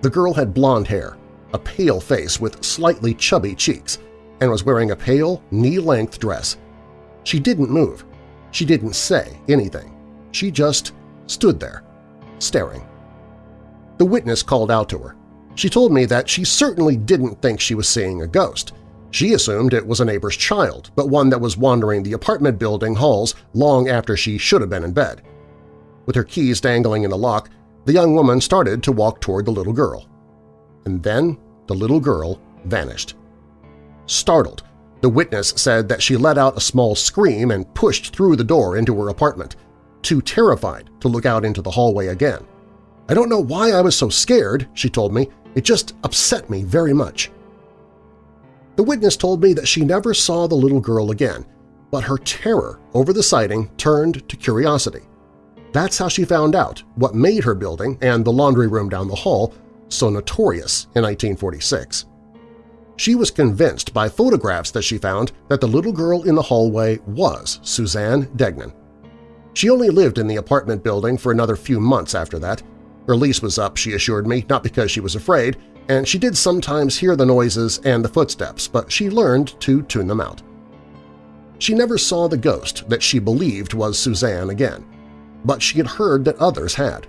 The girl had blonde hair, a pale face with slightly chubby cheeks, and was wearing a pale, knee-length dress. She didn't move. She didn't say anything. She just stood there, staring. The witness called out to her. She told me that she certainly didn't think she was seeing a ghost. She assumed it was a neighbor's child, but one that was wandering the apartment building halls long after she should have been in bed. With her keys dangling in the lock, the young woman started to walk toward the little girl. And then the little girl vanished. Startled, the witness said that she let out a small scream and pushed through the door into her apartment too terrified to look out into the hallway again. I don't know why I was so scared, she told me. It just upset me very much. The witness told me that she never saw the little girl again, but her terror over the sighting turned to curiosity. That's how she found out what made her building and the laundry room down the hall so notorious in 1946. She was convinced by photographs that she found that the little girl in the hallway was Suzanne Degnan. She only lived in the apartment building for another few months after that. Her lease was up, she assured me, not because she was afraid, and she did sometimes hear the noises and the footsteps, but she learned to tune them out. She never saw the ghost that she believed was Suzanne again, but she had heard that others had.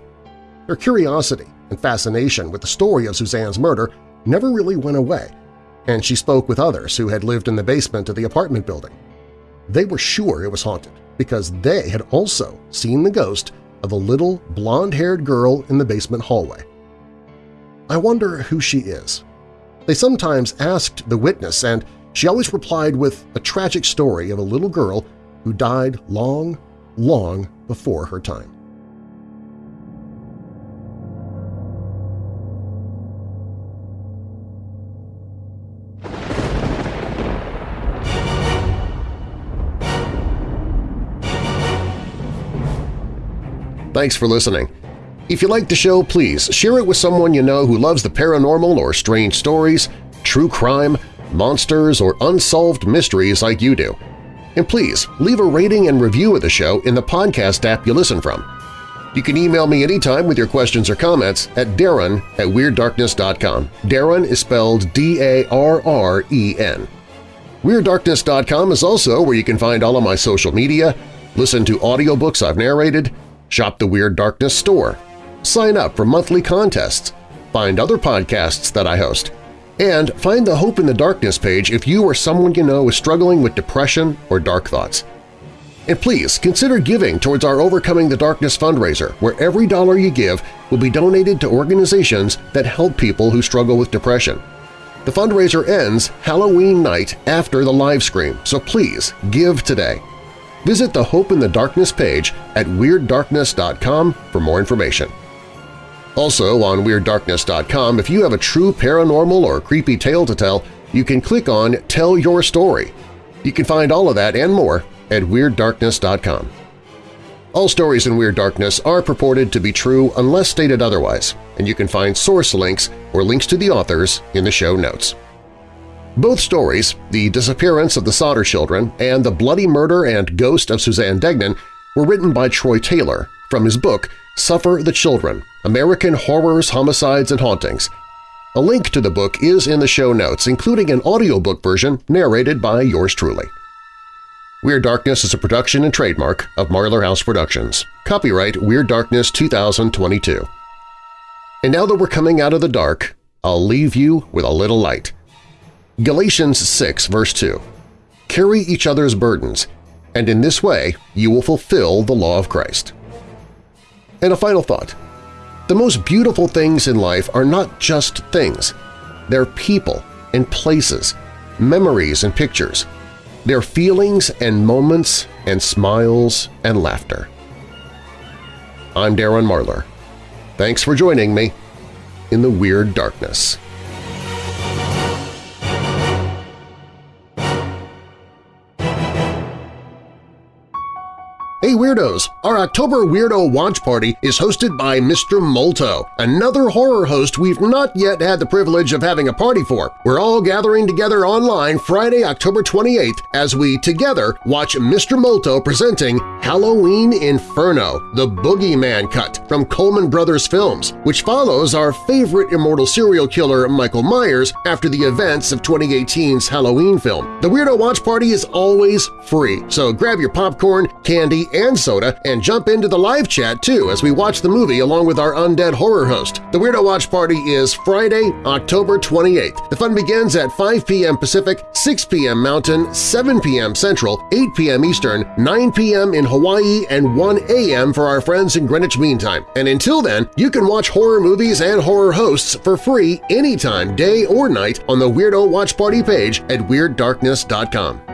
Her curiosity and fascination with the story of Suzanne's murder never really went away, and she spoke with others who had lived in the basement of the apartment building. They were sure it was haunted because they had also seen the ghost of a little blonde-haired girl in the basement hallway. I wonder who she is. They sometimes asked the witness, and she always replied with a tragic story of a little girl who died long, long before her time. Thanks for listening. If you like the show, please share it with someone you know who loves the paranormal or strange stories, true crime, monsters, or unsolved mysteries like you do. And please leave a rating and review of the show in the podcast app you listen from. You can email me anytime with your questions or comments at darren at WeirdDarkness.com. Darren is spelled D-A-R-R-E-N. WeirdDarkness.com is also where you can find all of my social media, listen to audiobooks I've narrated, shop the Weird Darkness store, sign up for monthly contests, find other podcasts that I host, and find the Hope in the Darkness page if you or someone you know is struggling with depression or dark thoughts. And please consider giving towards our Overcoming the Darkness fundraiser, where every dollar you give will be donated to organizations that help people who struggle with depression. The fundraiser ends Halloween night after the live stream, so please give today. Visit the Hope in the Darkness page at WeirdDarkness.com for more information. Also on WeirdDarkness.com, if you have a true paranormal or creepy tale to tell, you can click on Tell Your Story. You can find all of that and more at WeirdDarkness.com. All stories in Weird Darkness are purported to be true unless stated otherwise, and you can find source links or links to the authors in the show notes. Both stories, the disappearance of the Sodder children and the bloody murder and ghost of Suzanne Degnan, were written by Troy Taylor from his book Suffer the Children – American Horrors, Homicides, and Hauntings. A link to the book is in the show notes, including an audiobook version narrated by yours truly. Weird Darkness is a production and trademark of Marlar House Productions. Copyright Weird Darkness 2022. And now that we're coming out of the dark, I'll leave you with a little light. Galatians 6 verse 2, Carry each other's burdens, and in this way you will fulfill the law of Christ. And a final thought. The most beautiful things in life are not just things. They're people and places, memories and pictures. They're feelings and moments and smiles and laughter. I'm Darren Marlar. Thanks for joining me in the Weird Darkness. Hey Weirdos! Our October Weirdo Watch Party is hosted by Mr. Molto, another horror host we've not yet had the privilege of having a party for. We're all gathering together online Friday, October 28th as we together watch Mr. Molto presenting Halloween Inferno, the Boogeyman Cut from Coleman Brothers Films, which follows our favorite immortal serial killer Michael Myers after the events of 2018's Halloween film. The Weirdo Watch Party is always free, so grab your popcorn, candy, and soda and jump into the live chat too as we watch the movie along with our undead horror host. The Weirdo Watch Party is Friday, October 28th. The fun begins at 5 p.m. Pacific, 6 p.m. Mountain, 7 p.m. Central, 8 p.m. Eastern, 9 p.m. in Hawaii, and 1 a.m. for our friends in Greenwich Mean Time. And until then, you can watch horror movies and horror hosts for free anytime, day or night on the Weirdo Watch Party page at WeirdDarkness.com.